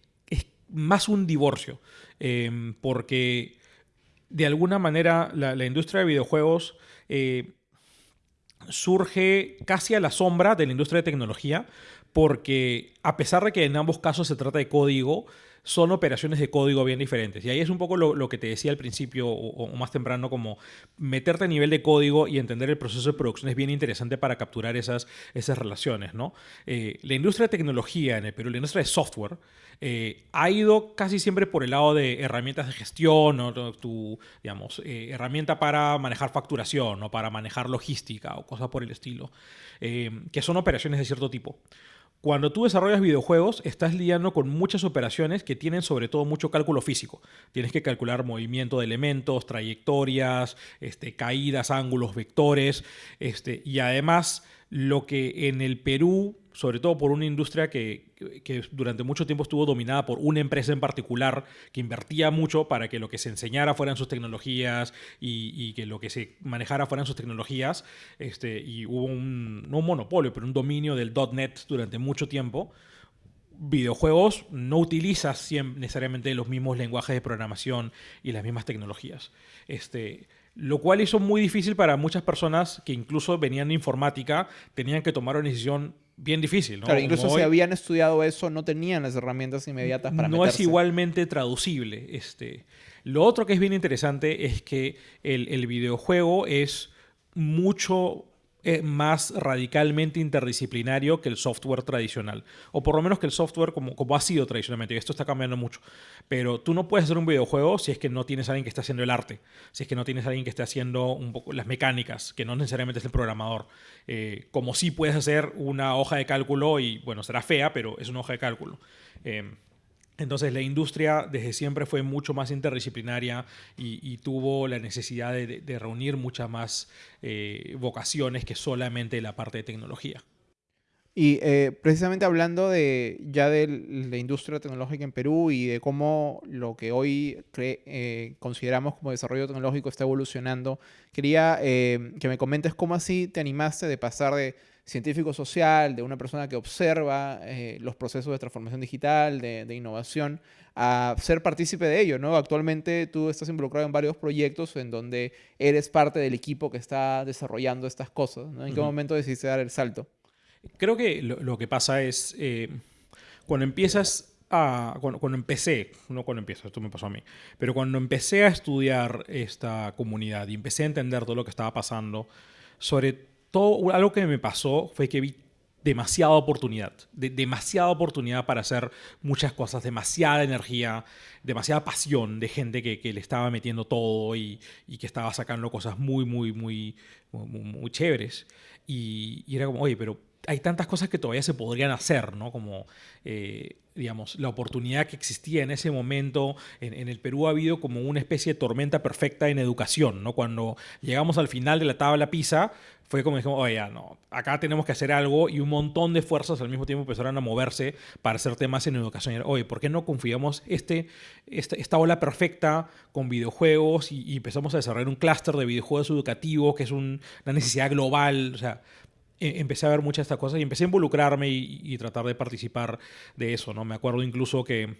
más un divorcio, em, porque de alguna manera la, industria de videojuegos... Eh, surge casi a la sombra de la industria de tecnología, porque a pesar de que en ambos casos se trata de código, son operaciones de código bien diferentes. Y ahí es un poco lo, que te decía al principio o, más temprano, como meterte a nivel de código y entender el proceso de producción es bien interesante para capturar esas, esas relaciones. ¿no? Eh, la industria de tecnología en el Perú, la industria de software, eh, ha ido casi siempre por el lado de herramientas de gestión o tu, digamos, eh, herramienta para manejar facturación o para manejar logística o cosas por el estilo, que son operaciones de cierto tipo. Cuando tú desarrollas videojuegos, estás lidiando con muchas operaciones que tienen sobre todo mucho cálculo físico. Tienes que calcular movimiento de elementos, trayectorias, este, caídas, ángulos, vectores, este, y además lo que en el Perú sobre todo por una industria que, durante mucho tiempo estuvo dominada por una empresa en particular que invertía mucho para que lo que se enseñara fueran sus tecnologías y, que lo que se manejara fueran sus tecnologías. Este, y hubo un, no un monopolio, pero un dominio del .NET durante mucho tiempo. Videojuegos no utilizas necesariamente los mismos lenguajes de programación y las mismas tecnologías. Este, lo cual hizo muy difícil para muchas personas que incluso venían de informática, tenían que tomar una decisión bien difícil. ¿no? Claro, incluso si habían estudiado eso, no tenían las herramientas inmediatas para No es igualmente traducible. Este. Lo otro que es bien interesante es que el, el videojuego es mucho es más radicalmente interdisciplinario que el software tradicional. O por lo menos que el software como, como ha sido tradicionalmente. Y esto está cambiando mucho. Pero tú no puedes hacer un videojuego si es que no tienes a alguien que esté haciendo el arte. Si es que no tienes a alguien que esté haciendo un poco las mecánicas, que no necesariamente es el programador. Eh, como si puedes hacer una hoja de cálculo y, bueno, será fea, pero es una hoja de cálculo. Eh, entonces la industria desde siempre fue mucho más interdisciplinaria y, tuvo la necesidad de, reunir muchas más eh, vocaciones que solamente la parte de tecnología. Y eh, precisamente hablando de ya de la industria tecnológica en Perú y de cómo lo que hoy eh, consideramos como desarrollo tecnológico está evolucionando, quería que me comentes cómo así te animaste de pasar de científico social, de una persona que observa eh, los procesos de transformación digital, de, innovación, a ser partícipe de ello, ¿no? Actualmente tú estás involucrado en varios proyectos en donde eres parte del equipo que está desarrollando estas cosas, ¿no? ¿En qué momento decidiste dar el salto? Creo que lo, que pasa es, eh, cuando empiezas a, cuando, cuando, empecé, no cuando empiezo, esto me pasó a mí, pero cuando empecé a estudiar esta comunidad y empecé a entender todo lo que estaba pasando, sobre algo que me pasó fue que vi demasiada oportunidad, demasiada oportunidad para hacer muchas cosas, demasiada energía, demasiada pasión de gente que, le estaba metiendo todo y, que estaba sacando cosas muy, muy, muy, muy, chéveres. Y, y, era como, oye, pero hay tantas cosas que todavía se podrían hacer, ¿no? Como, eh, digamos, la oportunidad que existía en ese momento. En, el Perú ha habido como una especie de tormenta perfecta en educación, ¿no? Cuando llegamos al final de la tabla PISA, fue como dijimos, oye, no, acá tenemos que hacer algo y un montón de fuerzas al mismo tiempo empezaron a moverse para hacer temas en educación. Oye, ¿por qué no confiamos este, este, esta ola perfecta con videojuegos y, empezamos a desarrollar un clúster de videojuegos educativos que es una necesidad global? O sea, empecé a ver muchas de estas cosas y empecé a involucrarme y, tratar de participar de eso, ¿no? Me acuerdo incluso que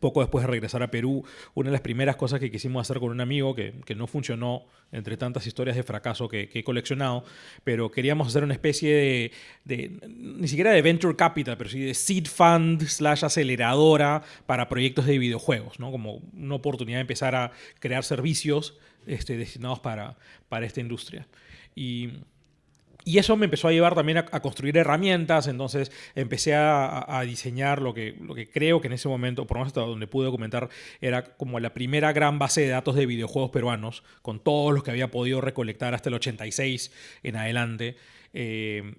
poco después de regresar a Perú, una de las primeras cosas que quisimos hacer con un amigo, que, no funcionó entre tantas historias de fracaso que, he coleccionado, pero queríamos hacer una especie de, ni siquiera de venture capital, pero sí de seed fund slash aceleradora para proyectos de videojuegos, ¿no? Como una oportunidad de empezar a crear servicios este, destinados para, para esta industria. Y y eso me empezó a llevar también a, construir herramientas, entonces empecé a, diseñar lo que, lo que creo que en ese momento, por lo menos hasta donde pude documentar, era como la primera gran base de datos de videojuegos peruanos, con todos los que había podido recolectar hasta el 86 en adelante. Eh,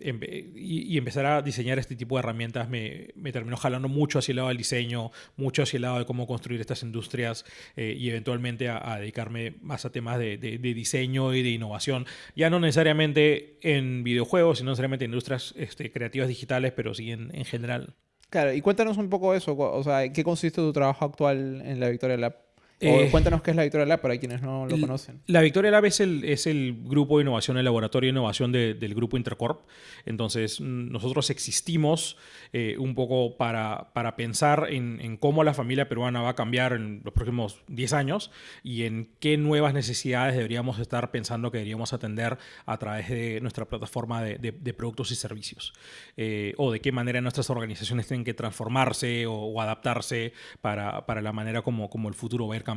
y, empezar a diseñar este tipo de herramientas me, terminó jalando mucho hacia el lado del diseño, mucho hacia el lado de cómo construir estas industrias eh, y eventualmente a, dedicarme más a temas de, diseño y de innovación. Ya no necesariamente en videojuegos, sino necesariamente en industrias este, creativas digitales, pero sí en, en general. Claro, y cuéntanos un poco eso, o sea, ¿qué consiste tu trabajo actual en la Victoria Lab? Eh, cuéntanos qué es la Victoria Lab para quienes no lo conocen. La Victoria Lab es el, es el grupo de innovación, el laboratorio de innovación del grupo Intercorp. Entonces, mm, nosotros existimos eh, un poco para, para pensar en, cómo la familia peruana va a cambiar en los próximos 10 años y en qué nuevas necesidades deberíamos estar pensando que deberíamos atender a través de nuestra plataforma de, productos y servicios. Eh, o de qué manera nuestras organizaciones tienen que transformarse o, adaptarse para, para, la manera como, como el futuro va a ir cambiando.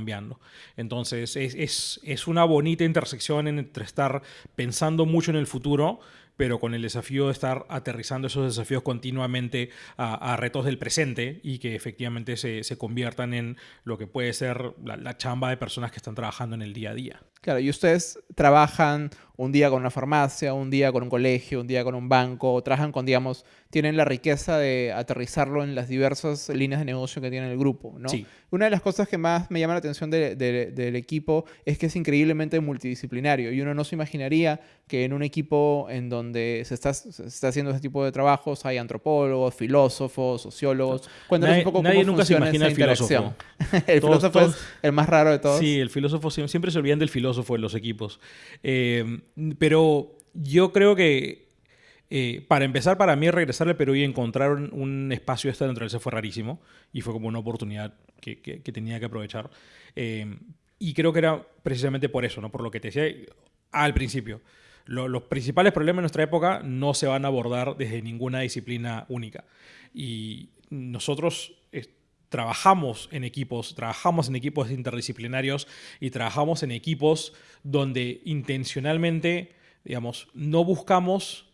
Entonces, es, es, una bonita intersección entre estar pensando mucho en el futuro, pero con el desafío de estar aterrizando esos desafíos continuamente a, retos del presente y que efectivamente se, conviertan en lo que puede ser la, chamba de personas que están trabajando en el día a día. Claro, y ustedes trabajan un día con una farmacia, un día con un colegio, un día con un banco, trabajan con, digamos, tienen la riqueza de aterrizarlo en las diversas líneas de negocio que tiene el grupo, ¿no? Sí. Una de las cosas que más me llama la atención del equipo es que es increíblemente multidisciplinario y uno no se imaginaría que en un equipo en donde se está, está haciendo ese tipo de trabajos hay antropólogos, filósofos, sociólogos. Cuéntanos un poco nadie nunca se imagina el filósofo. el filósofo es el más raro de todos. Sí, el filósofo siempre se olvidan del filósofo en los equipos. Eh, pero yo creo que eh, para empezar, para mí regresar al Perú y encontrar un, espacio de esta se fue rarísimo y fue como una oportunidad que, tenía que aprovechar. Eh, y creo que era precisamente por eso, ¿no? por lo que te decía al principio. los principales problemas de nuestra época no se van a abordar desde ninguna disciplina única. Y nosotros trabajamos en equipos, trabajamos en equipos interdisciplinarios y trabajamos en equipos donde intencionalmente, digamos, no buscamos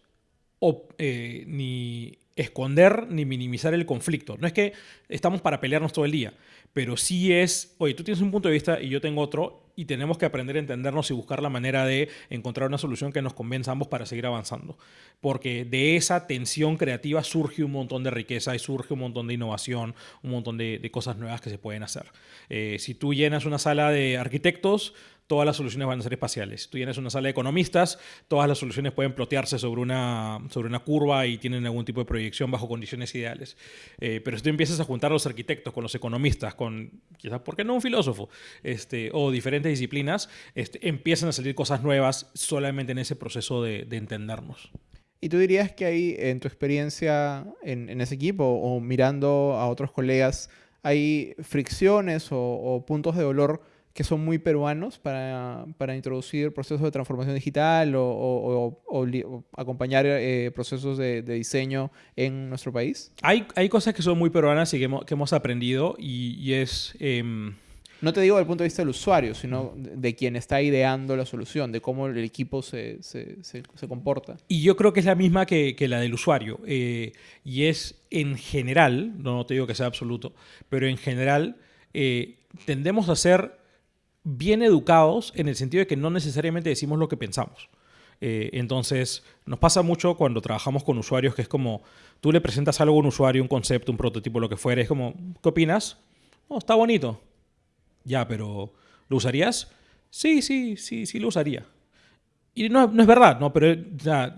eh, ni esconder ni minimizar el conflicto. No es que estamos para pelearnos todo el día, pero sí es, oye, tú tienes un punto de vista y yo tengo otro y tenemos que aprender a entendernos y buscar la manera de encontrar una solución que nos convenza ambos para seguir avanzando. Porque de esa tensión creativa surge un montón de riqueza y surge un montón de innovación, un montón de, cosas nuevas que se pueden hacer. Eh, si tú llenas una sala de arquitectos, todas las soluciones van a ser espaciales. Tú tienes una sala de economistas, todas las soluciones pueden plotearse sobre una, sobre una curva y tienen algún tipo de proyección bajo condiciones ideales. Eh, pero si tú empiezas a juntar a los arquitectos con los economistas, con quizás, ¿por qué no un filósofo? Este, o diferentes disciplinas, este, empiezan a salir cosas nuevas solamente en ese proceso de, entendernos. ¿Y tú dirías que ahí, en tu experiencia en, ese equipo o mirando a otros colegas, hay fricciones o puntos de dolor que son muy peruanos para, para introducir procesos de transformación digital o, acompañar eh, procesos de, diseño en nuestro país? Hay, hay cosas que son muy peruanas y que hemos, aprendido y, es... Em, no te digo desde el punto de vista del usuario, sino de quien está ideando la solución, de cómo el equipo se, se, se, comporta. Y yo creo que es la misma que, que la del usuario. Eh, y es en general, no te digo que sea absoluto, pero en general eh, tendemos a ser bien educados en el sentido de que no necesariamente decimos lo que pensamos. Eh, entonces, nos pasa mucho cuando trabajamos con usuarios que es como, tú le presentas algo a un usuario, un concepto, un prototipo, lo que fuera, es como, ¿qué opinas? Oh, está bonito. Ya, pero ¿lo usarías? Sí, sí, sí, sí lo usaría. Y no, no es verdad, ¿no? Pero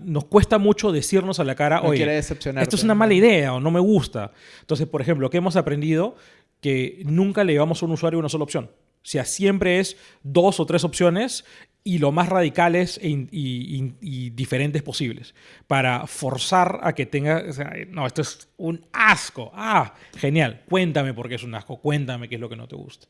nos cuesta mucho decirnos a la cara, oye, esto es una mala idea o no me gusta. Entonces, por ejemplo, ¿qué hemos aprendido? Que nunca le llevamos a un usuario una sola opción. O sea, siempre es dos o tres opciones y lo más radicales e y, diferentes posibles para forzar a que tenga, no, esto es un asco, ah, genial, cuéntame por qué es un asco, cuéntame qué es lo que no te gusta.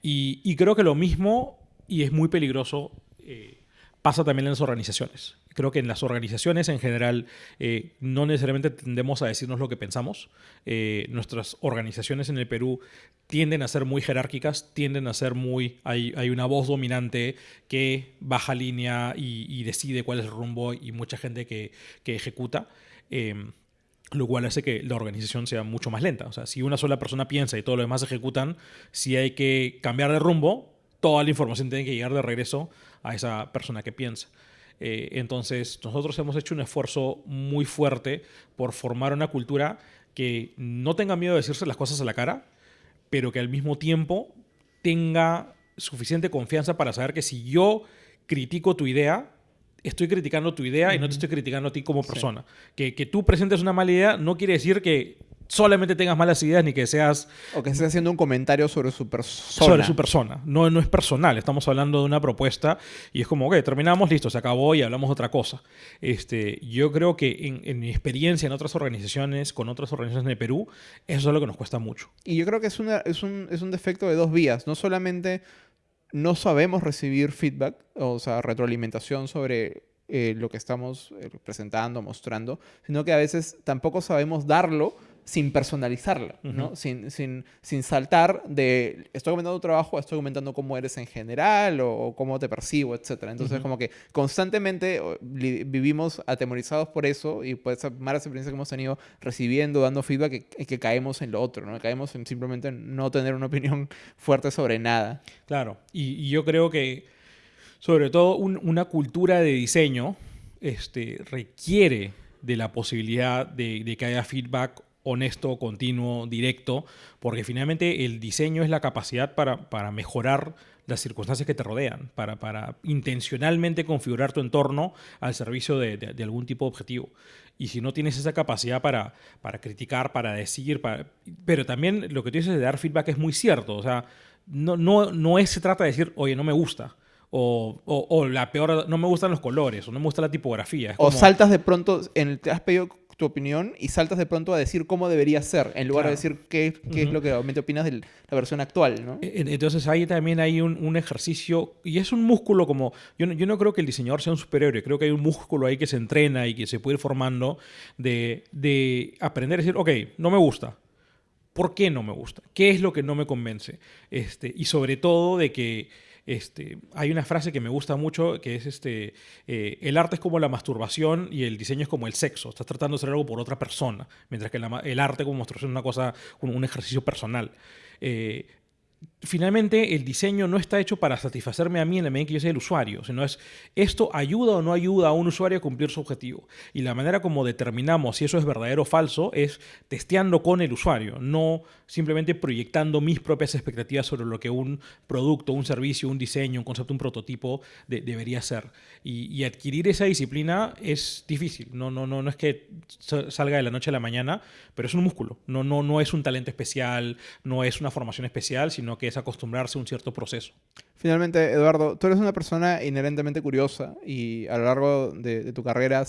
Y, creo que lo mismo, y es muy peligroso, eh, pasa también en las organizaciones. Creo que en las organizaciones en general eh, no necesariamente tendemos a decirnos lo que pensamos. Eh, nuestras organizaciones en el Perú tienden a ser muy jerárquicas, tienden a ser muy... Hay, hay una voz dominante que baja línea y, decide cuál es el rumbo y mucha gente que, que ejecuta. Em, lo cual hace que la organización sea mucho más lenta. O sea, si una sola persona piensa y todos los demás ejecutan, si hay que cambiar de rumbo, toda la información tiene que llegar de regreso a esa persona que piensa. Eh, entonces, nosotros hemos hecho un esfuerzo muy fuerte por formar una cultura que no tenga miedo de decirse las cosas a la cara, pero que al mismo tiempo tenga suficiente confianza para saber que si yo critico tu idea, estoy criticando tu idea y no te estoy criticando a ti como persona. Que, que, tú presentes una mala idea no quiere decir que solamente tengas malas ideas ni que seas... O que estés haciendo un comentario sobre su persona. Sobre su persona. No, no es personal. Estamos hablando de una propuesta y es como, ok, terminamos, listo, se acabó y hablamos de otra cosa. Este, yo creo que en, mi experiencia en otras organizaciones, con otras organizaciones el Perú, eso es lo que nos cuesta mucho. Y yo creo que es, una, es, un, es un defecto de dos vías. No solamente no sabemos recibir feedback, o sea, retroalimentación sobre eh, lo que estamos eh, presentando, mostrando, sino que a veces tampoco sabemos darlo sin personalizarla, ¿no? sin, sin, sin, saltar de estoy comentando tu trabajo, estoy comentando cómo eres en general o, cómo te percibo, etc. Entonces, como que constantemente vivimos atemorizados por eso y por esa mala experiencia que hemos tenido recibiendo, dando feedback, que, que caemos en lo otro, ¿no? Caemos en simplemente no tener una opinión fuerte sobre nada. Claro, y, yo creo que sobre todo una cultura de diseño este, requiere de la posibilidad de, de que haya feedback honesto, continuo, directo, porque finalmente el diseño es la capacidad para, para mejorar las circunstancias que te rodean, para, para, intencionalmente configurar tu entorno al servicio de, de, algún tipo de objetivo. Y si no tienes esa capacidad para, para criticar, para decir, para... pero también lo que tú dices de dar feedback es muy cierto, o sea, no, no, no es, se trata de decir, oye, no me gusta. O, o, la peor, no me gustan los colores, o no me gusta la tipografía. O saltas de pronto, en el, te has pedido tu opinión y saltas de pronto a decir cómo debería ser, en lugar de decir qué, qué es lo que realmente opinas de la versión actual. ¿no? E, entonces ahí también hay un, un, ejercicio, y es un músculo como, yo no, yo no creo que el diseñador sea un superhéroe, creo que hay un músculo ahí que se entrena y que se puede ir formando de, de aprender a decir, ok, no me gusta. ¿Por qué no me gusta? ¿Qué es lo que no me convence? Este, y sobre todo de que este, hay una frase que me gusta mucho que es este, eh, el arte es como la masturbación y el diseño es como el sexo. Estás tratando de hacer algo por otra persona, mientras que el arte como masturbación es una cosa, un, ejercicio personal. Eh, finalmente el diseño no está hecho para satisfacerme a mí en la medida que yo sea el usuario, sino es esto ayuda o no ayuda a un usuario a cumplir su objetivo. Y la manera como determinamos si eso es verdadero o falso es testeando con el usuario, no simplemente proyectando mis propias expectativas sobre lo que un producto, un servicio, un diseño, un concepto, un prototipo debería ser. Y, adquirir esa disciplina es difícil, no, no, no, no es que salga de la noche a la mañana, pero es un músculo, no, no, no es un talento especial, no es una formación especial, sino que acostumbrarse a un cierto proceso. Finalmente, Eduardo, tú eres una persona inherentemente curiosa y a lo largo de, tu carrera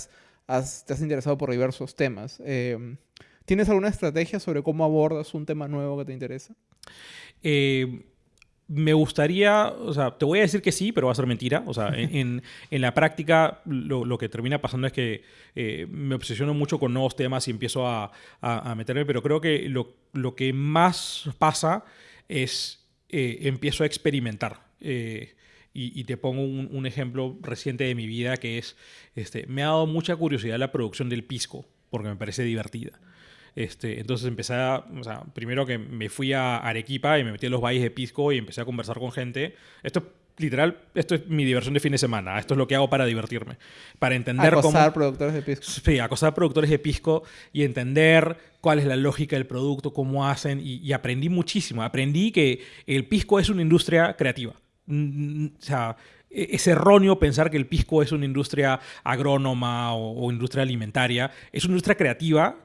has, te has interesado por diversos temas. Em, ¿Tienes alguna estrategia sobre cómo abordas un tema nuevo que te interesa? Eh, me gustaría, o sea, te voy a decir que sí, pero va a ser mentira. O sea, en, en, la práctica lo, que termina pasando es que eh, me obsesiono mucho con nuevos temas y empiezo a, a, a meterme, pero creo que lo, lo, que más pasa es eh, empiezo a experimentar. Eh, y, te pongo un, ejemplo reciente de mi vida que es, este, me ha dado mucha curiosidad la producción del pisco, porque me parece divertida. Este, entonces empecé a, o sea, primero que me fui a Arequipa y me metí en los valles de Pisco y empecé a conversar con gente. Esto literal, esto es mi diversión de fin de semana. Esto es lo que hago para divertirme. Para entender acosar productores de pisco. Sí, acosar productores de pisco y entender cuál es la lógica del producto, cómo hacen. Y, aprendí muchísimo. Aprendí que el pisco es una industria creativa. Mm, o sea, e, es erróneo pensar que el pisco es una industria agrónoma o, o industria alimentaria. Es una industria creativa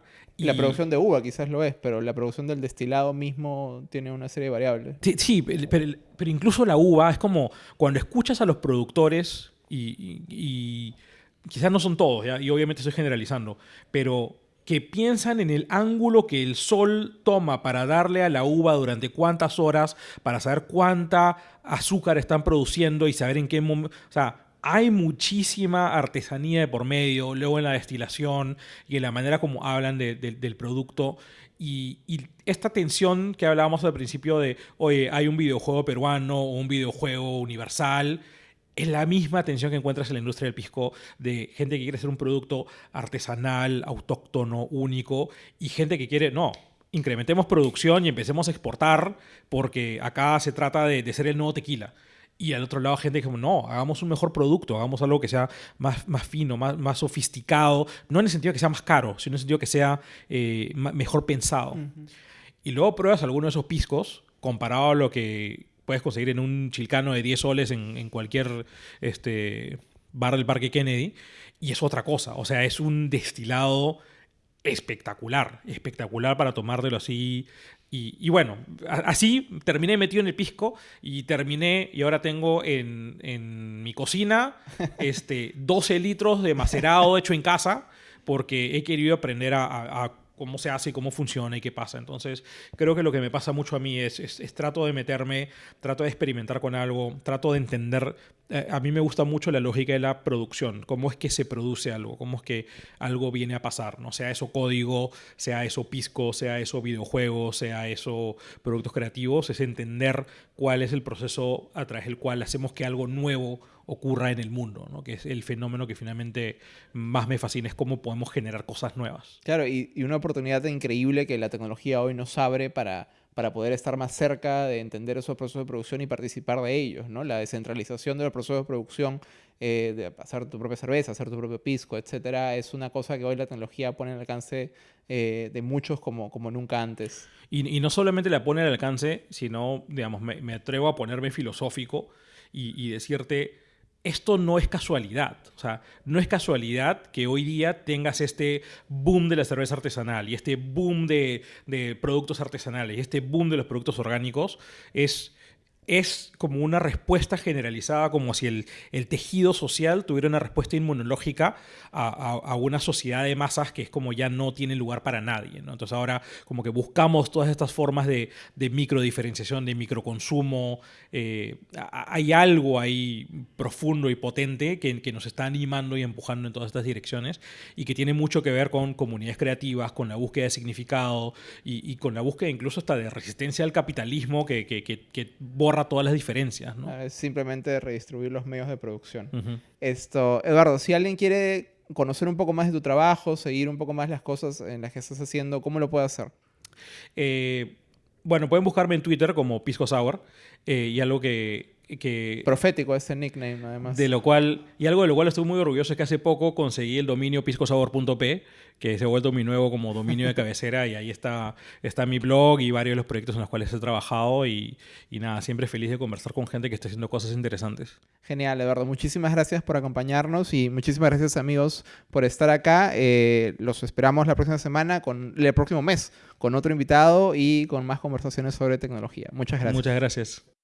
la producción de uva quizás lo es, pero la producción del destilado mismo tiene una serie de variables. Sí, pero, incluso la uva es como cuando escuchas a los productores y, quizás no son todos, y obviamente estoy generalizando, pero que piensan en el ángulo que el sol toma para darle a la uva durante cuántas horas, para saber cuánta azúcar están produciendo y saber en qué momento... O sea, hay muchísima artesanía de por medio, luego en la destilación y en la manera como hablan del producto. Y, esta tensión que hablábamos al principio de, oye, hay un videojuego peruano o un videojuego universal, es la misma tensión que encuentras en la industria del pisco de gente que quiere hacer un producto artesanal, autóctono, único, y gente que quiere, no, incrementemos producción y empecemos a exportar porque acá se trata de, de ser el nuevo tequila. Y al otro lado, gente que no, hagamos un mejor producto, hagamos algo que sea más, más fino, más, más sofisticado, no en el sentido que sea más caro, sino en el sentido que sea eh, mejor pensado. Y luego pruebas alguno de esos piscos comparado a lo que puedes conseguir en un chilcano de 10 soles en, en cualquier este, bar del Parque Kennedy, y es otra cosa. O sea, es un destilado espectacular, espectacular para tomártelo así y, bueno, así terminé metido en el pisco y terminé, y ahora tengo en, mi cocina este, 12 litros de macerado hecho en casa porque he querido aprender a cómo se hace y cómo funciona y qué pasa. Entonces, creo que lo que me pasa mucho a mí es, es, trato de meterme, trato de experimentar con algo, trato de entender. Eh, a mí me gusta mucho la lógica de la producción, cómo es que se produce algo, cómo es que algo viene a pasar, ¿no? Sea eso código, sea eso pisco, sea eso videojuego, sea eso productos creativos, es entender cuál es el proceso a través del cual hacemos que algo nuevo ocurra en el mundo, ¿no? que es el fenómeno que finalmente más me fascina, es cómo podemos generar cosas nuevas. Claro, y, una oportunidad increíble que la tecnología hoy nos abre para, para poder estar más cerca de entender esos procesos de producción y participar de ellos, ¿no? La descentralización de los procesos de producción, eh, de hacer tu propia cerveza, hacer tu propio pisco, etcétera, es una cosa que hoy la tecnología pone al alcance eh, de muchos como, como nunca antes. Y, no solamente la pone al alcance, sino, digamos, me, atrevo a ponerme filosófico y, y decirte esto no es casualidad. O sea, no es casualidad que hoy día tengas este boom de la cerveza artesanal y este boom de, productos artesanales y este boom de los productos orgánicos. Es es como una respuesta generalizada, como si el, el tejido social tuviera una respuesta inmunológica a, a, una sociedad de masas que es como ya no tiene lugar para nadie. ¿no? Entonces ahora como que buscamos todas estas formas de, de microdiferenciación, de microconsumo. Eh, hay algo ahí profundo y potente que, que, nos está animando y empujando en todas estas direcciones y que tiene mucho que ver con comunidades creativas, con la búsqueda de significado y, y con la búsqueda incluso hasta de resistencia al capitalismo que, que, que borra todas las diferencias. ¿no? Es simplemente redistribuir los medios de producción. Esto, Eduardo, si alguien quiere conocer un poco más de tu trabajo, seguir un poco más las cosas en las que estás haciendo, ¿cómo lo puede hacer? Eh, bueno, pueden buscarme en Twitter como Pisco Sour eh, y algo que que, Profético ese nickname, además. De lo cual, y algo de lo cual estoy muy orgulloso es que hace poco conseguí el dominio piscosabor.p, que se ha vuelto mi nuevo como dominio de cabecera, y ahí está, está mi blog y varios de los proyectos en los cuales he trabajado, y, y nada, siempre feliz de conversar con gente que está haciendo cosas interesantes. Genial, Eduardo. Muchísimas gracias por acompañarnos y muchísimas gracias, amigos, por estar acá. Eh, los esperamos la próxima semana, con el próximo mes, con otro invitado y con más conversaciones sobre tecnología. Muchas gracias. Muchas gracias.